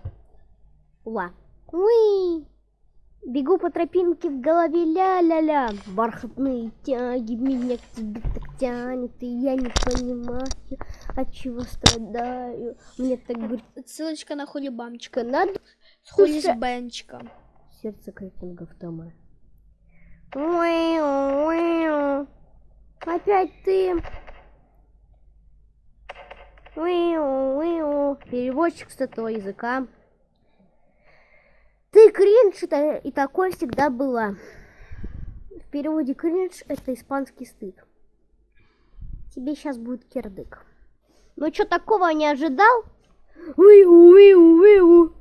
Уа. Уи. Бегу по тропинке в голове ля-ля-ля. Бархатные тяги меня к тебе так тянет, и я не понимаю, от чего страдаю. Мне так говорит, Ссылочка на хулибамчика. надо С Слушай, хулибенчика. сердце крекингов Тома. Уиу, уиу. Опять ты. Переводчик с этого языка. Ты кринж, это и такое всегда была. В переводе кринж это испанский стыд. Тебе сейчас будет кирдык. Ну что такого не ожидал? Уиу, уиу, уиу.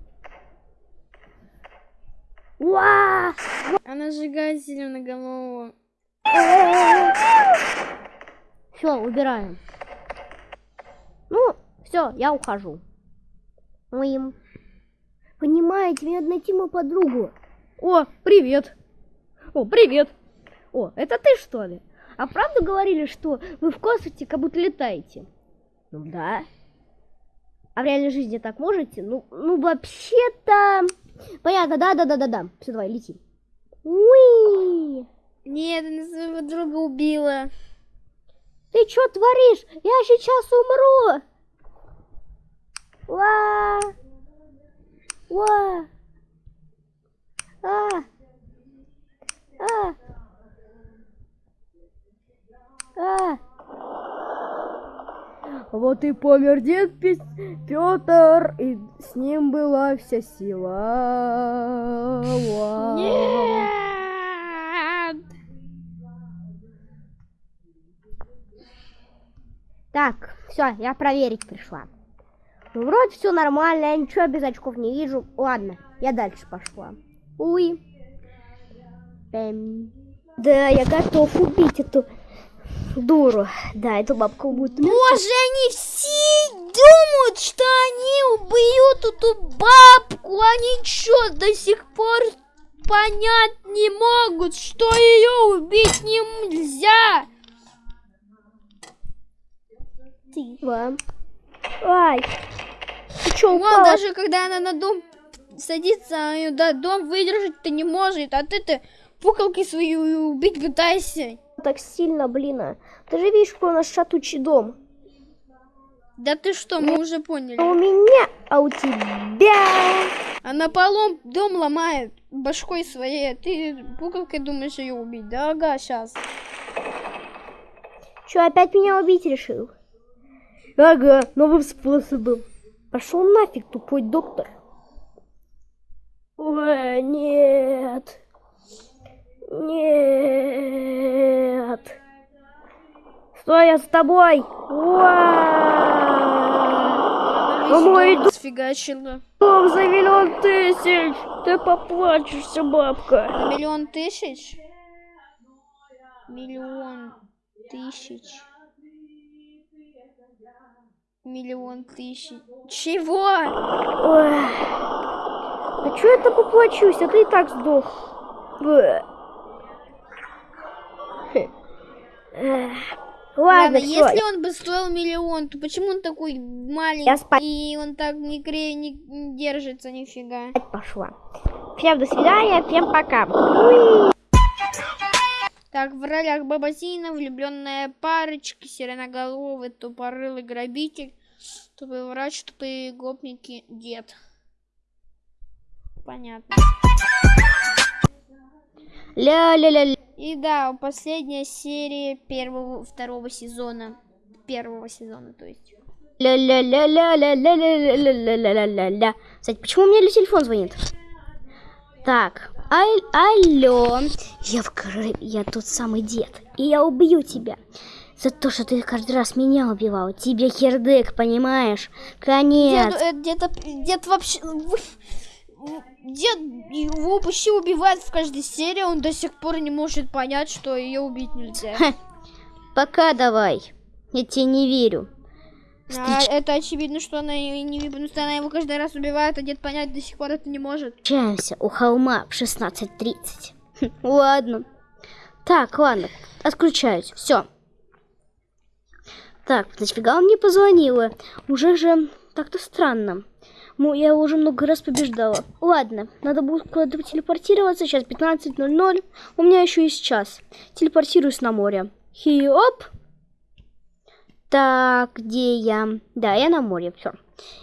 Уа! Она сжигает зеленоголового. Все, убираем. Ну, все, я ухожу. моим. Понимаете, мне надо найти мою подругу. О, привет. О, привет. О, это ты что ли? А правда говорили, что вы в космосе как будто летаете? Ну да. А в реальной жизни так можете? Ну, ну вообще-то... Понятно, да-да-да-да-да. Все, давай, лети. Уи! Нет, она своего друга убила. Ты что творишь? Я сейчас умру! Ва! Ва! А! А! А! Вот и помер дед Петр, и с ним была вся сила. Нет! Так, все, я проверить пришла. Ну, вроде все нормально, я ничего без очков не вижу. Ладно, я дальше пошла. Уи. Эм. Да, я готов убить эту дуру. Да, эту бабку будет. Боже, они все думают, что они убьют эту бабку. Они что, до сих пор понять не могут, что ее убить нельзя. Два. Ай. Ты что, Вон, упала? даже когда она на дом садится, ее да, дом выдержать-то не может, а ты-то пукалкой свою убить пытаешься. Так сильно, блин. а. Ты же видишь, какой у нас шатучий дом. Да ты что, мы уже поняли. А у меня, а у тебя. Она полом дом ломает башкой своей, а ты пукалкой думаешь ее убить? Да, ага, сейчас. Что, опять меня убить решил? Ага, новым способом. Пошел нафиг, тупой доктор. Ой, нет. Нет. Стой, я с тобой. Она мой дом сфигачила. Дом за миллион тысяч. Ты поплачешься, бабка. Миллион тысяч? Миллион тысяч. Миллион тысяч. Чего? Ой. А чё я так поплачусь? А ты и так сдох. Ладно, Ладно, всё, если он бы стоил миллион, то почему он такой маленький Я спать. и он так не, кре... не не держится нифига? пошла. Всем до свидания, всем пока. Уи. Так, в ролях Бабазина, влюбленная парочка, сиреноголовый, тупорылый грабитель, тупой врач, тупые гопники, дед. Понятно. Ля-ля-ля. И да, последняя серия первого, второго сезона. Первого сезона, то есть. Ля-ля-ля-ля-ля-ля-ля-ля-ля-ля-ля-ля. Кстати, почему у меня телефон звонит? Так, аль алло. Я в я тот самый дед, и я убью тебя. За то, что ты каждый раз меня убивал. Тебе хердык, понимаешь? Конец. Дед, э, дед, дед вообще... Дед его почти убивает в каждой серии, он до сих пор не может понять, что ее убить нельзя. Ха. Пока давай. Я тебе не верю. А, это очевидно, что она не потому что она его каждый раз убивает, а дед понять до сих пор это не может. Встречаемся у холма в 16.30. Хм, Ладно. Так, ладно. Отключаюсь. Все. Так, нафига он мне позвонила? Уже же так-то странно. Ну, я его уже много раз побеждала. Ладно, надо будет куда-то телепортироваться. Сейчас 15.00. У меня еще есть час. Телепортируюсь на море. Хиоп. Так, где я? Да, я на море. Все.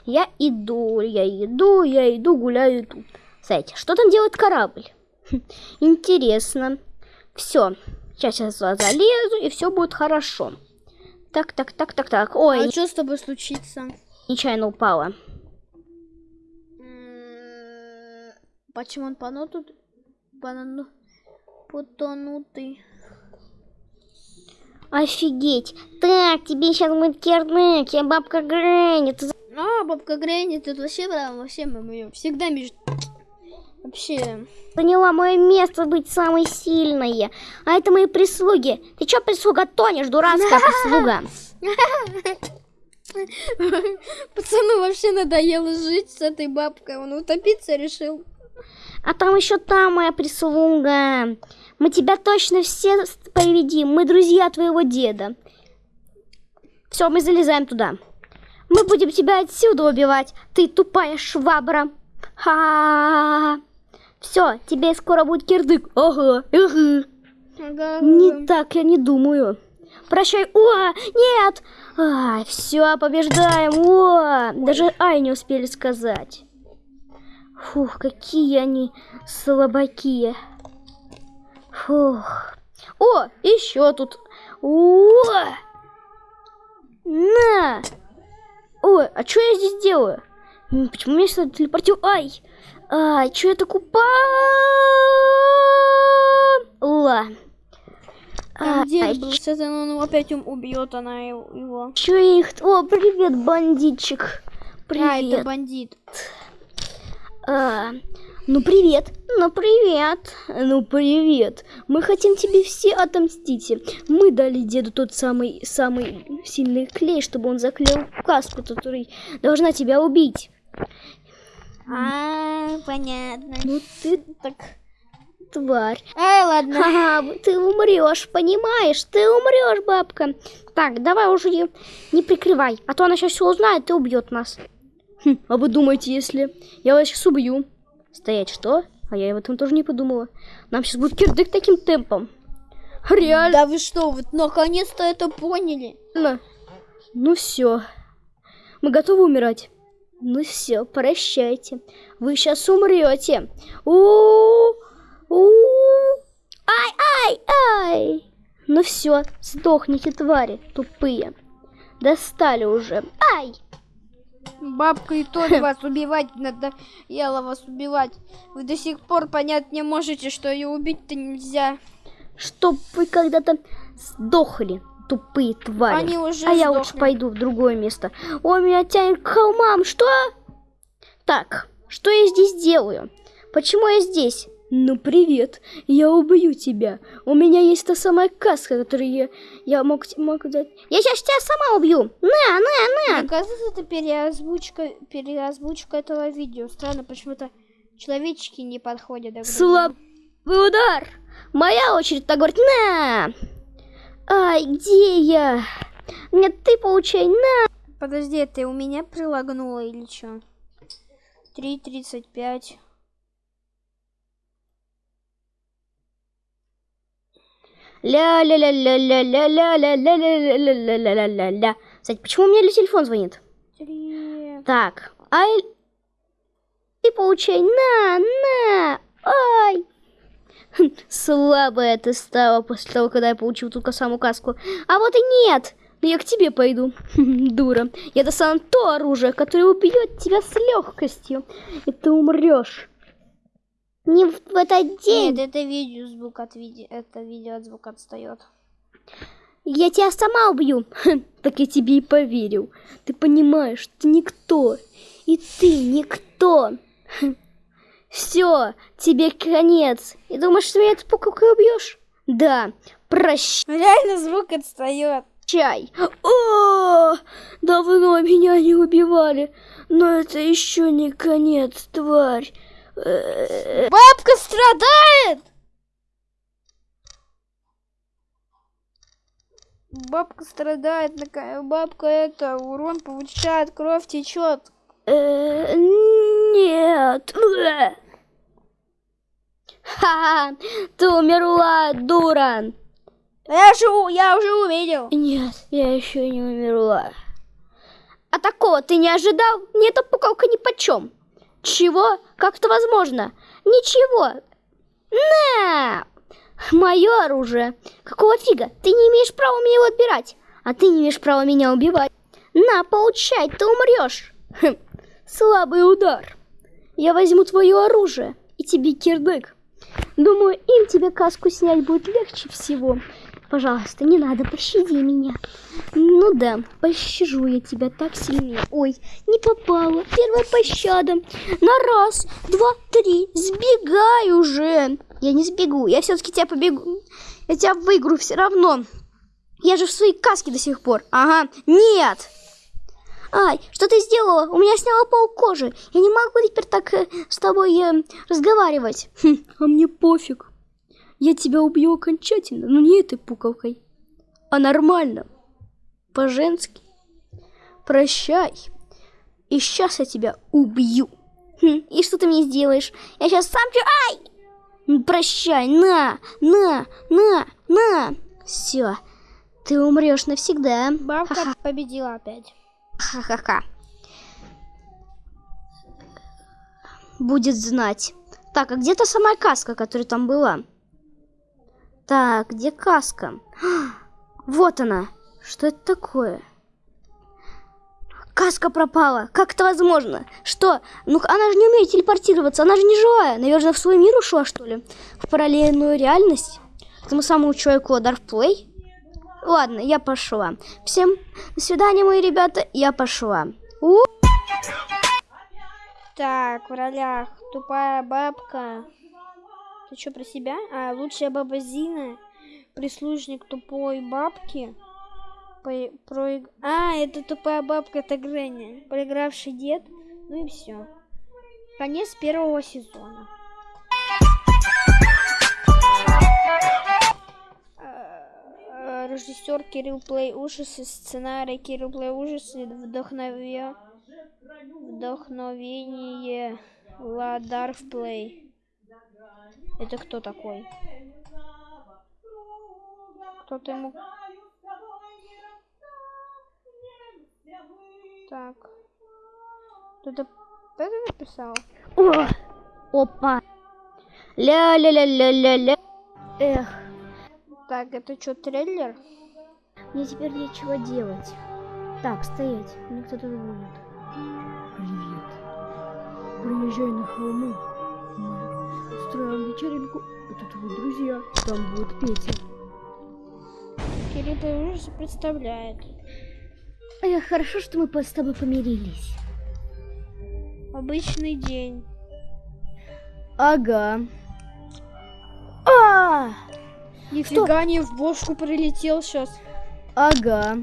Я иду, я иду, я иду, гуляю, иду. Знаете, что там делает корабль? [laughs] Интересно. Все. Сейчас я залезу, и все будет хорошо. Так, так, так, так, так. Ой, А что с тобой случится? нечаянно упала. М, Почему он понутут? Понану- Потонутый. Офигеть. Так, тебе сейчас будет кирдык, я бабка Грэнни. Ты за- А, бабка Грэнни, тут вообще прям вообще мы её всегда между... Вообще... заняла мое место быть самой сильной. А это мои прислуги. Ты чё, прислуга, тонешь, дурацкая [laughs] прислуга? [laughs] Пацану вообще надоело жить с этой бабкой. Он утопиться решил. А там еще та моя прислуга. Мы тебя точно все поведим. Мы друзья твоего деда. Все, мы залезаем туда. Мы будем тебя отсюда убивать. Ты тупая швабра. Ха. Все, тебе скоро будет кирдык. Ага, ага. Ага. Не так, я не думаю. Прощай. О, нет. Ай, все, побеждаем. О, даже ай не успели сказать. Фух, какие они слабаки. Фух. О, еще тут. О! На! Ой, а что я здесь делаю? Почему меня сюда телепортил? Ай! Ай, что я так упала? Там Ай, дед был, сейчас он опять убьет она его. чё их... О, привет, бандитчик. А, это Привет. бандит. А, ну привет, ну привет, ну привет. Мы хотим тебе все отомстить. Мы дали деду тот самый самый сильный клей, чтобы он заклеил каску, который должна тебя убить. А, понятно. Ну ты Так. тварь. Ай, ладно. Ага, ты умрешь, понимаешь? Ты умрешь, бабка. Так, давай уже не, не прикрывай, а то она сейчас все узнает и убьет нас. Хм, а вы думаете, если я вас сейчас убью? Стоять, что? А я об этом тоже не подумала. Нам сейчас будет кирдык таким темпом. Реально. Да вы что, вот наконец-то это поняли. Ну все. Мы готовы умирать? Ну все, прощайте. Вы сейчас умрете. у у Ай, ай, ай. Ну все, сдохните, твари тупые. Достали уже. Ай! Бабка и то [laughs] вас убивать надо. Ела вас убивать. Вы до сих пор понять не можете, что ее убить-то нельзя. Чтоб вы когда-то сдохли, тупые твари. Они уже а я лучше сдохли. пойду в другое место. Ой, меня тянет к холмам. Что? Так, что я здесь делаю? Почему я здесь? Ну, привет. Я убью тебя. У меня есть та самая каска, которую я, я мог, мог дать. Я сейчас тебя сама убью. На, на, на. Мне кажется, это переозвучка, переозвучка этого видео. Странно, почему-то человечки не подходят. друг другу. Слабый удар. Моя очередь так говорит. На. Ай, где я? Нет, ты получай. На. Подожди, ты у меня прилагнула или что? 3.35. Ля-ля-ля-ля-ля-ля-ля-ля-ля-ля-ля-ля-ля-ля-ля. Кстати, почему у меня телефон звонит? Так, ай... Ты получай, на, на, ай. Слабая ты стала после того, когда я получил только саму каску. А вот и нет. Ну я к тебе пойду, дура. Я достану то оружие, которое убьет тебя с легкостью. И ты умрешь. Не в этот день. Нет, это видео звук от видео. Это видео от звука отстает. Я тебя сама убью. [laughs] Так я тебе и поверил. Ты понимаешь, ты никто. И ты никто. [laughs] Все, тебе конец. И думаешь, что меня этой пуколкой убьешь? Да, прощай. Реально звук отстает. О, давно меня не убивали. Но это еще не конец, тварь. Бабка страдает! Бабка страдает, бабка это, урон получает, кровь течет. э, Нет. Ха-ха, ты умерла, дура. Я живу, я уже увидел. Нет, я еще не умерла. А такого ты не ожидал? Мне эта пукалка ни почем. Чего? Как это возможно? Ничего. На! Мое оружие. Какого фига? Ты не имеешь права меня его отбирать. А ты не имеешь права меня убивать. На, получай, ты умрешь. Хм, слабый удар. Я возьму твое оружие и тебе кирдык. Думаю, им тебе каску снять будет легче всего. Пожалуйста, не надо, пощади меня. Ну да, пощажу я тебя так сильнее. Ой, не попала. Первая пощада. На раз, два, три. Сбегай уже. Я не сбегу, я все-таки тебя побегу. Я тебя выиграю все равно. Я же в своей каске до сих пор. Ага, нет. Ай, что ты сделала? У меня сняло пол кожи. Я не могу теперь так э, с тобой э, разговаривать. Хм, а мне пофиг. Я тебя убью окончательно, но не этой пуковкой, а нормально, по-женски. Прощай. И сейчас я тебя убью. Хм, и что ты мне сделаешь? Я сейчас сам... чё- Ай! Прощай, на, на, на, на. Все, ты умрешь навсегда. Бабка победила опять. Ха-ха-ха. Будет знать. Так, а где та самая каска, которая там была? Так, где каска? [gasps] Вот она. Что это такое? Каска пропала. Как это возможно? Что? Ну, она же не умеет телепортироваться. Она же не живая. Наверное, в свой мир ушла, что ли? В параллельную реальность? Этому самому человеку удар? Ладно, я пошла. Всем до свидания, мои ребята. Я пошла. У Так, в ролях тупая бабка. Ты что про себя? А, лучшая баба Зина. Прислужник тупой бабки. По- проиг- А, это тупая бабка, это Гренни. Проигравший дед. Ну и все. Конец первого сезона. Э, Режиссер Кирилл Плей Ужасы, сценарий Кирилл Плей Ужасы, вдохнове... вдохновение Ладарф Плей. Это кто такой? Кто-то ему... Так. Кто-то это написал? О! Опа. Ля-ля-ля-ля-ля-ля. Эх, Так, это что, трейлер? мне теперь нечего делать. Так, стоять. Мне кто-то звонит. Привет. Приезжай на холмы. Устроим вечеринку. Это твои друзья. Там будет Петя. Кирилл Ужасы представляет. Эх, хорошо, что мы с тобой помирились. Обычный день. Ага. А! Нифига не в бошку прилетел сейчас. Ага.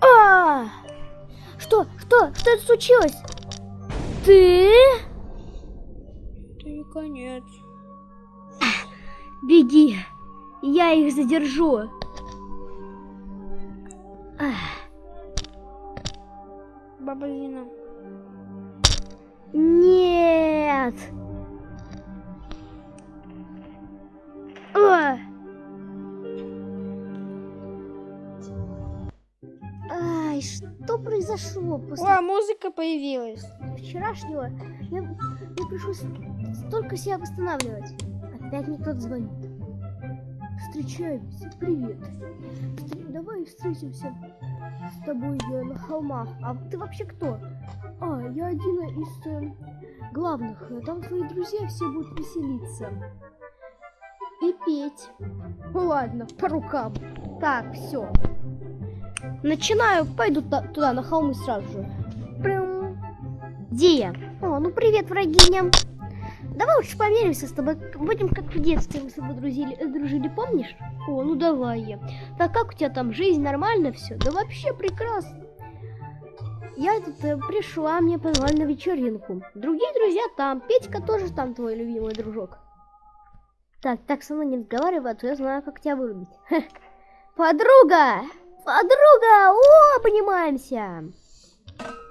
А! Что? Что? Что это случилось? Ты? Конец. Беги. Я их задержу. Баба Зина. Нет. А! Ай, что произошло после О, музыка появилась. вчерашнего? Я, мне пришлось столько себя восстанавливать. Опять мне кто-то звонит. Встречаемся. Привет. Встр- Давай встретимся с тобой э, на холмах. А ты вообще кто? А, я один из э, главных. Там твои друзья все будут веселиться. И петь. Ну ладно, по рукам. Так, все. Начинаю, пойду туда, на холмы сразу же. Прям. Где я? О, ну привет, врагиня. Давай лучше помиримся с тобой. Будем как в детстве мы с тобой друзили, э, дружили, помнишь? О, ну давай я. Так как у тебя там жизнь нормально все? Да вообще прекрасно. Я тут э, пришла, мне позвали на вечеринку. Другие друзья там. Петька тоже там твой любимый дружок. Так, так со мной не разговаривай, а то я знаю, как тебя вырубить. Хе. Подруга! Подруга! О, понимаемся!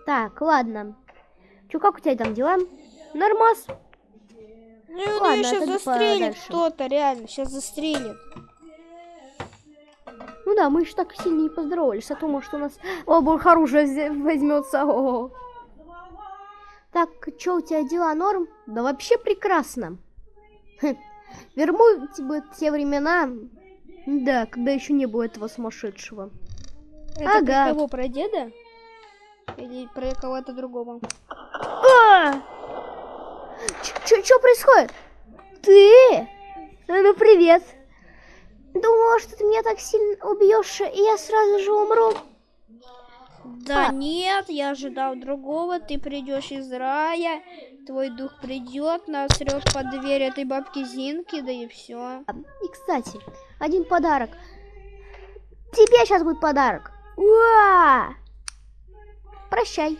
Так, ладно. Чё, как у тебя там дела? Нормас. Ну, ну Ладно, ее сейчас застрелит кто-то, реально, сейчас застрелит. Ну да, мы еще так сильно не поздоровались, а то, может, у нас обух оружие возьмется. О. Так, что у тебя дела, норм? Да вообще прекрасно. Хм, Верну тебе те времена, да, когда еще не было этого сумасшедшего. Это Ага. про кого, про деда? Или про кого-то другого? А! Что происходит? Ты? Ну, привет. Думала, что ты меня так сильно убьешь, и я сразу же умру. Да А. нет, я ожидал другого. Ты придешь из рая, твой дух придет, насрет под дверь этой бабки Зинки, да и все. И, кстати, один подарок. Тебе сейчас будет подарок. Уа! прощай.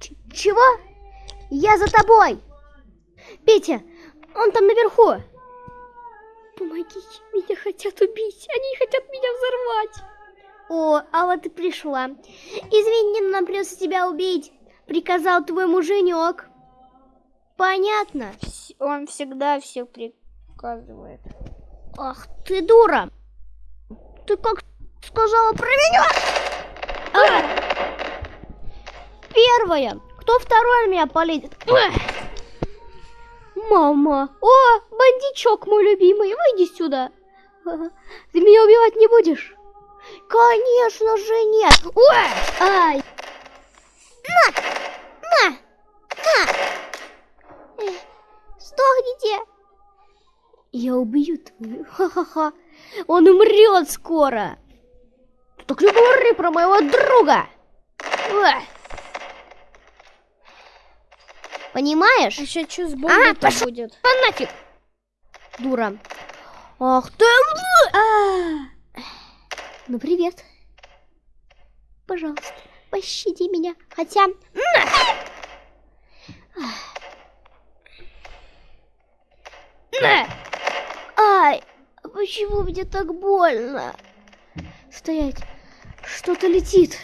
Ч- чего? Я за тобой. Петя, он там наверху. Помогите, меня хотят убить. Они хотят меня взорвать. О, а вот и пришла. Извини, нам придется тебя убить. Приказал твой муженек. Понятно? Он всегда все приказывает. Ах ты дура! Ты как сказала про меня? А! Первая. Кто второй на меня полезет? Мама. О, бандичок мой любимый, выйди сюда. Ты меня убивать не будешь? Конечно же нет. Ой! Ай, На! На! На! Сдохните! я убью твою. Ха-ха-ха. Он умрет скоро. Так не говори про моего друга! Ой. Понимаешь? А сейчас что с А, бомбой пошел. будет? А нафиг! Дура. Ах ты... Ну, привет. Пожалуйста, пощади меня. Хотя... Ай, почему мне так больно? Стоять. Что-то летит.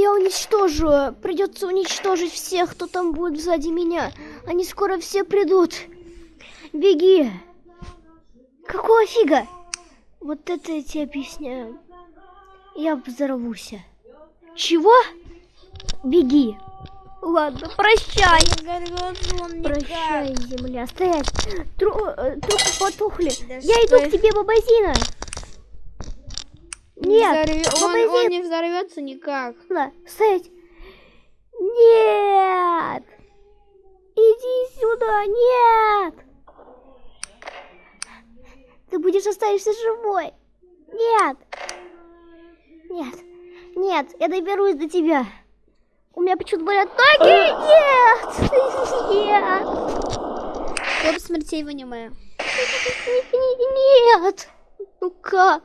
Я уничтожу. Придется уничтожить всех, кто там будет сзади меня. Они скоро все придут. Беги. Какого фига? Вот это я тебе объясняю. Я взорвусь. Чего? Беги. Ладно, прощай. Прощай, земля. Стоять. Тру- э, трупы потухли. Да Я иду я- к тебе, бабазина. Нет, он, бабазина. он не взорвется никак. Ладно, стоять. Нет! Иди сюда, нет! Ты будешь оставишься живой. Нет! Нет, нет, я доберусь до тебя. У меня почему-то болят ноги. Нет! [laughs] Нет! Топ смертей в аниме. [laughs] Нет! Ну как?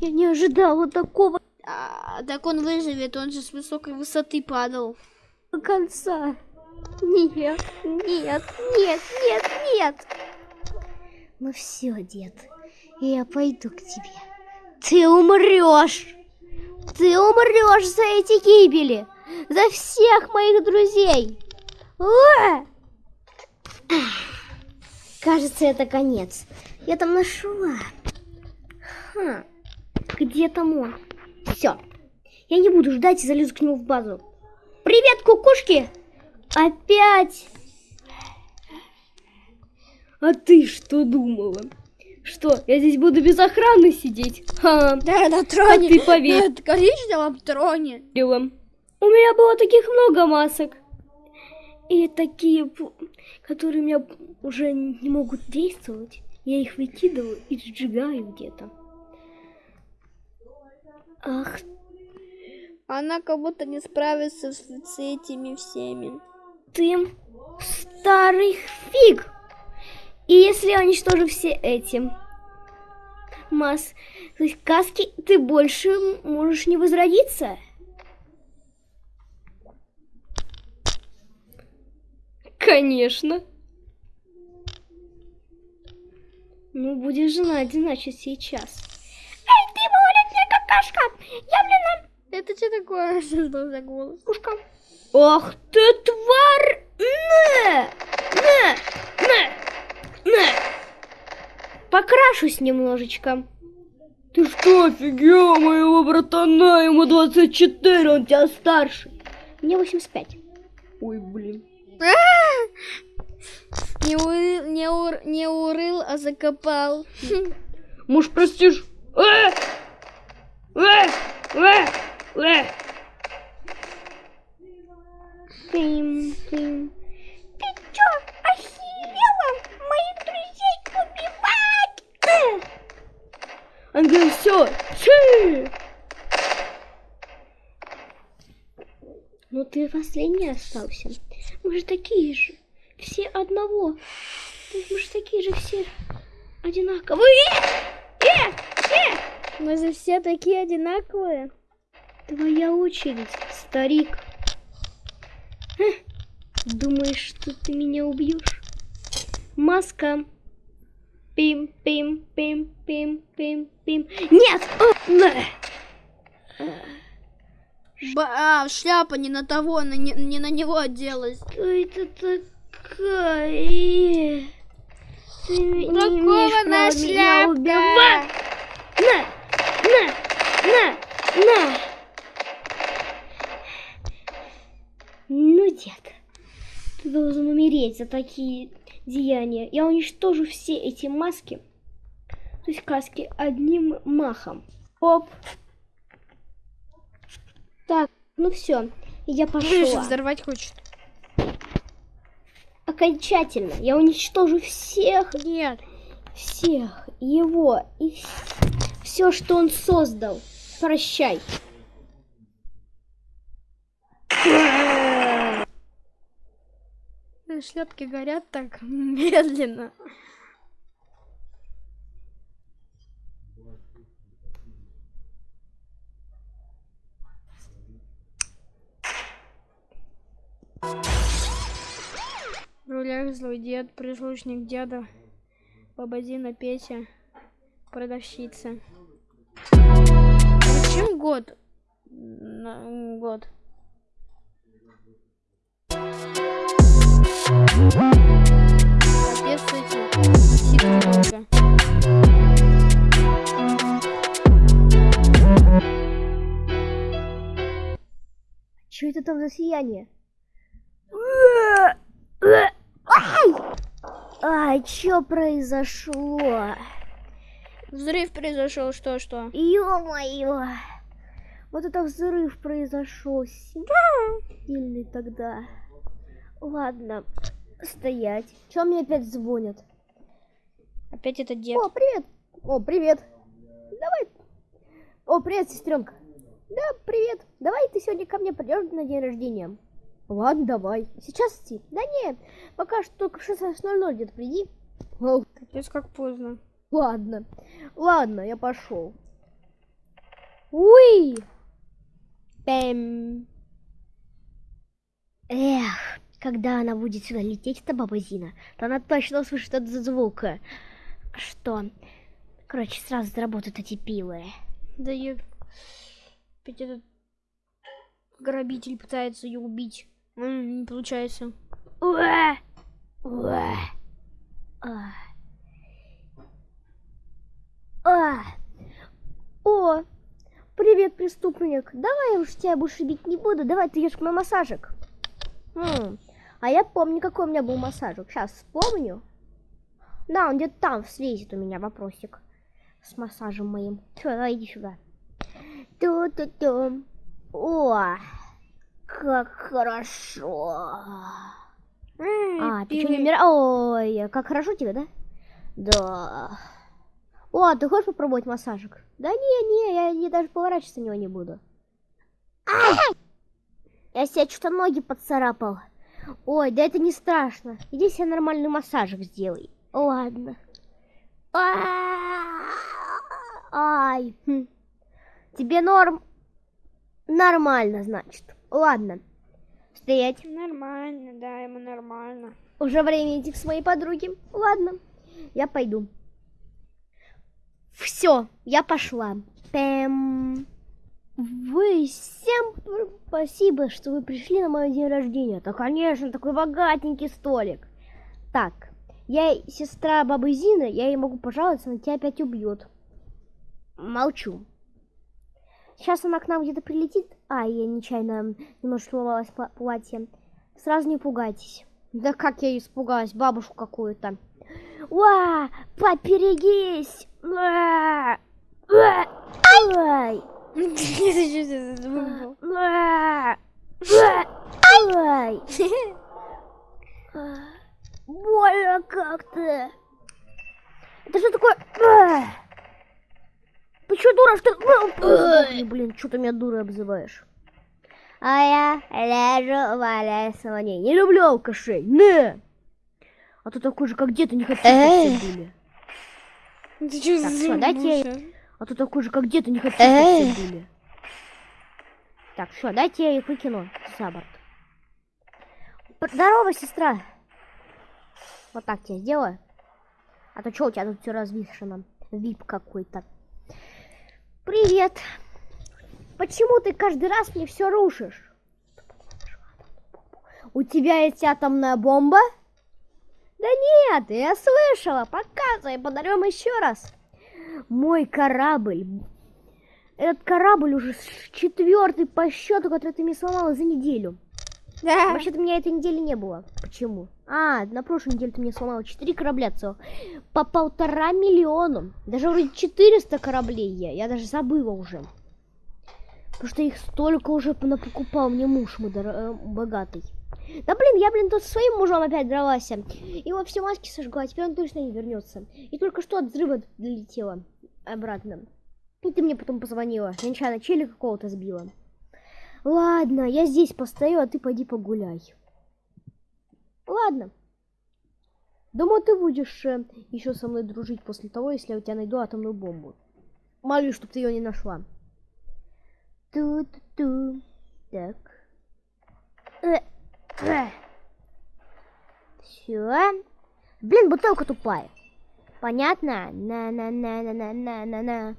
Я не ожидала такого А, так он выживет, он же с высокой высоты падал. до конца. Нет, нет, нет, нет, нет. Ну все, дед, я пойду к тебе. Ты умрешь. Ты умрешь за эти гибели. За всех моих друзей. А! Кажется, это конец. Я там нашла. Ха. Где там он? Все. Я не буду ждать и залезу к нему в базу. Привет, кукушки! Опять! а ты что думала? Что, я здесь буду без охраны сидеть? Ха, Да, на а троне. ты поверь. Да, конечно, вам троне. У меня было таких много масок. И такие, которые у меня уже не могут действовать. Я их выкидываю и сжигаю где-то. Ах, Она как будто не справится с, с этими всеми. ты старый фиг! И если я уничтожу все эти масс, то есть каски, ты больше можешь не возродиться. Конечно. Ну, будешь жена, значит, сейчас. Какашка! Я, блин, Это что такое? [laughs] Что за голос? Пушка. Ах ты тварь! На! На! На! На! Покрашусь немножечко. Ты что, офигел моего братана? Ему 24, он тебя старше. Мне 85. Ой, блин. Не урыл, не, ур, не урыл, а закопал. Муж, простишь? Тым, тым. Ты чё, охерела? Моих друзей убивать? Он говорит, все, чи! Ну ты последний остался. Мы же такие же. Все одного. Мы же такие же все одинаковые. Мы же все такие одинаковые. Твоя очередь, старик. Думаешь, что ты меня убьешь? Маска. Пим, пим, пим, пим, пим, пим. Нет! О, на! Ба- а, шляпа не на того, на не, не на него оделась. Что это такая? Ты не Какого имеешь она права меня убивать. На! На! На! Ну, дед, ты должен умереть за такие деяния. Я уничтожу все эти маски, то есть каски, одним махом. Оп. Так, ну все, я пошла. взорвать хочет. Окончательно. Я уничтожу всех, Нет. всех его и все, что он создал. Прощай. Шляпки горят так медленно. В рулях злой дед, прислушник деда, баба Зина, Петя, продавщица. Зачем год? На- Год. Капец эти. Сидит долго. Что это там за сияние? Ай! Ай, что произошло? Взрыв произошел, что что? Ё-моё! Вот это взрыв произошел. Сильный тогда. Ладно, стоять. Чё мне опять звонят? Опять это дед. О, привет! О, привет! Давай. О, привет, сестренка. Да, привет. Давай ты сегодня ко мне придешь на день рождения. Ладно, давай. Сейчас идти? Да не, пока что только в 16.00 где-то приди. Капец как поздно. Ладно. Ладно, я пошел. Уи! Пэм. Эх, когда она будет сюда лететь, эта баба Зина, то она точно услышит этот звук. Что? Короче, сразу заработают эти пилы. Да я... Опять этот грабитель пытается ее убить. М, Не получается. Уэ! Уэ! А. А. О! Привет, преступник. Давай я уж тебя больше бить не буду. Давай ты ешь мой массажик. М, А я помню, какой у меня был массажик. Сейчас вспомню. Да, он где-то там слезет у меня вопросик. С массажем моим. Все, давай иди сюда. Ту-ту-ту. О! Как хорошо. А, ты что, не умираешь? Ой, как хорошо тебе, да? Да. О, а ты хочешь попробовать массажик? Да не, не, я, я даже поворачиваться на него не буду. Ай! Я себе что-то ноги поцарапал. Ой, да это не страшно. Иди себе нормальный массажик сделай. Ладно. А, Ай. хм. Тебе норм? Нормально, значит. Ладно. Стоять. Нормально, да, ему нормально. Уже время идти к своей подруге. Ладно, я пойду. Все, я пошла. Пэм. Вы всем спасибо, что вы пришли на мой день рождения. Да, конечно, такой богатенький столик. Так, я сестра бабы Зины, я ей могу пожаловаться, она тебя опять убьет. Молчу. Сейчас она к нам где-то прилетит. А, я нечаянно немножко сломалась пла- платье. Сразу не пугайтесь. Да как я испугалась, бабушку какую-то. Уа, поберегись! Уа! Уа! Ай! Ай! Больно как-то. Это что такое? Ты что, дура, что? Ой, блин, что ты меня дурой обзываешь? А я лежу, валяюсь на ней. Не люблю алкашей. Не! А то такой же, как дед, и не хочу, чтобы все были. Это что за Так, дайте я-? А то такой же, как где-то не хочу, чтобы все были. Так, все, дайте я их выкину за борт. Здорово, сестра. Вот так тебе сделаю. А то что у тебя тут все развешено? Вип какой-то. Привет. Почему ты каждый раз мне все рушишь? У тебя есть атомная бомба? Да нет, я слышала. Показывай, подарим еще раз. Мой корабль. Этот корабль уже четвертый по счету, который ты мне сломала за неделю. Да. Вообще-то меня этой недели не было. Почему? А, на прошлой неделе ты мне сломала 4 корабля целых. По полтора миллиона. Даже вроде 400 кораблей я. Я даже забыла уже. Потому что их столько уже покупал мне муж мой э, богатый. Да блин, я, блин, тут со своим мужем опять дралась. Его все маски сожгла, а теперь он точно не вернется. И только что от взрыва долетела обратно. И ты мне потом позвонила. Я нечаянно чели какого-то сбила. Ладно, я здесь постою, а ты пойди погуляй. Ладно. Думаю, ты будешь еще со мной дружить после того, если я у тебя найду атомную бомбу. Молюсь, чтобы ты ее не нашла. Ту-ту-ту. Так. Все. Блин, бутылка тупая. Понятно? На-на-на-на-на-на-на-на.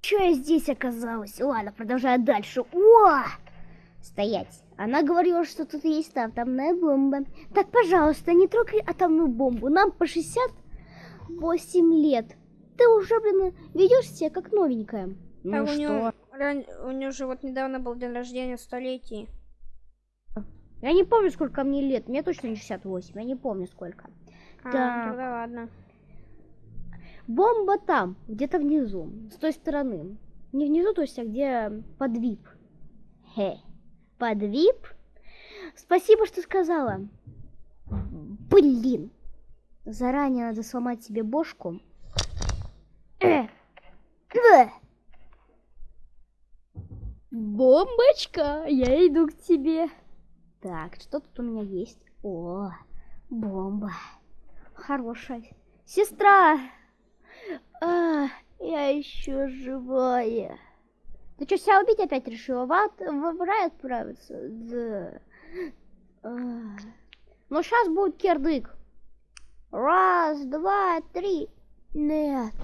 Че я здесь оказалась? Ладно, продолжаю дальше. О! Стоять. Она говорила, что тут есть атомная бомба. Так, пожалуйста, не трогай атомную бомбу. Нам по 68 лет. Ты уже, блин, ведешь себя как новенькая. А Ну у что? него, ран- у него же вот недавно был день рождения столетий. Я не помню, сколько мне лет. Мне точно не 68. Я не помню, сколько. А, Так. тогда ладно. Бомба там, где-то внизу, с той стороны. Не внизу, то есть, а где под вип. Хе. Под вип? Спасибо, что сказала. Блин. Заранее надо сломать себе бошку. Бомбочка, я иду к тебе. Так, что тут у меня есть? О, бомба. Хорошая. Сестра! А, я еще живая. Ты что, себя убить опять решила? В, ад, в, рай отправиться? Да. А. Ну, сейчас будет кирдык. Раз, два, три. Нет.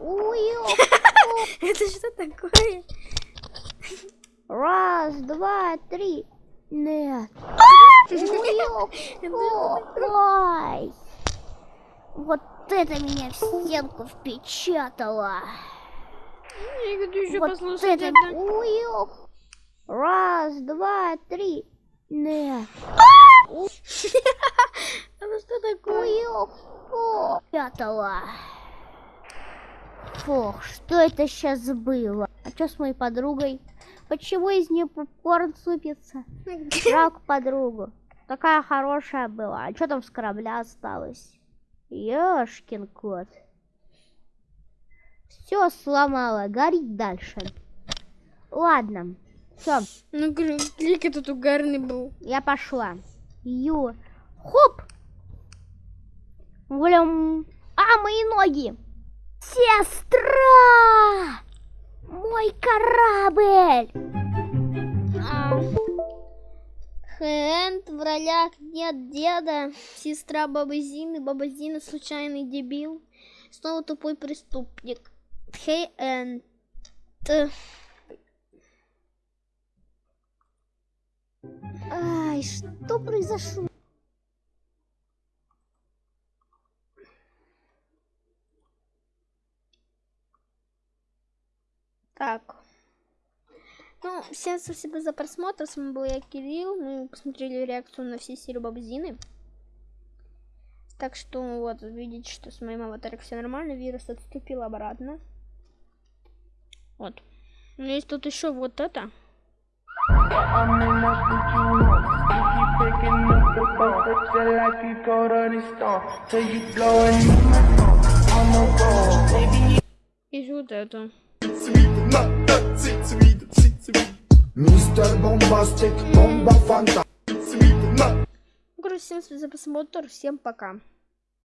[laughs] Это что такое? Раз, два, три. [laughs] Нет. Ой. Вот это меня в стенку впечатало. Вот это... Раз, два, три. Нет. [laughs] Это что такое? Пятого. Фух, что это сейчас было? А что с моей подругой? Почему из нее попкорн сыпется? Жалко подругу. Такая хорошая была. А что там с корабля осталось? Ёшкин кот. Все сломала, горит дальше. Ладно. Все, Ну, клик этот угарный был. я пошла. Ю. Хоп! Блям. А, мои ноги! Сестра! Мой корабль! Хэнд в ролях нет деда, сестра Бабы Зины, Баба Зина случайный дебил, снова тупой преступник. Хей энд. Ай, что произошло? Так. Ну, всем спасибо за просмотр. С вами был я, Кирилл. Мы посмотрели реакцию на все серии Бабзины. Так что вот, видите, что с моим аватаром все нормально. Вирус отступил обратно. Вот. Ну, есть тут еще вот это. I'm in love baby. И вот это. Мистер Бомбастик, бомба фанта. Спасибо за просмотр. Всем пока.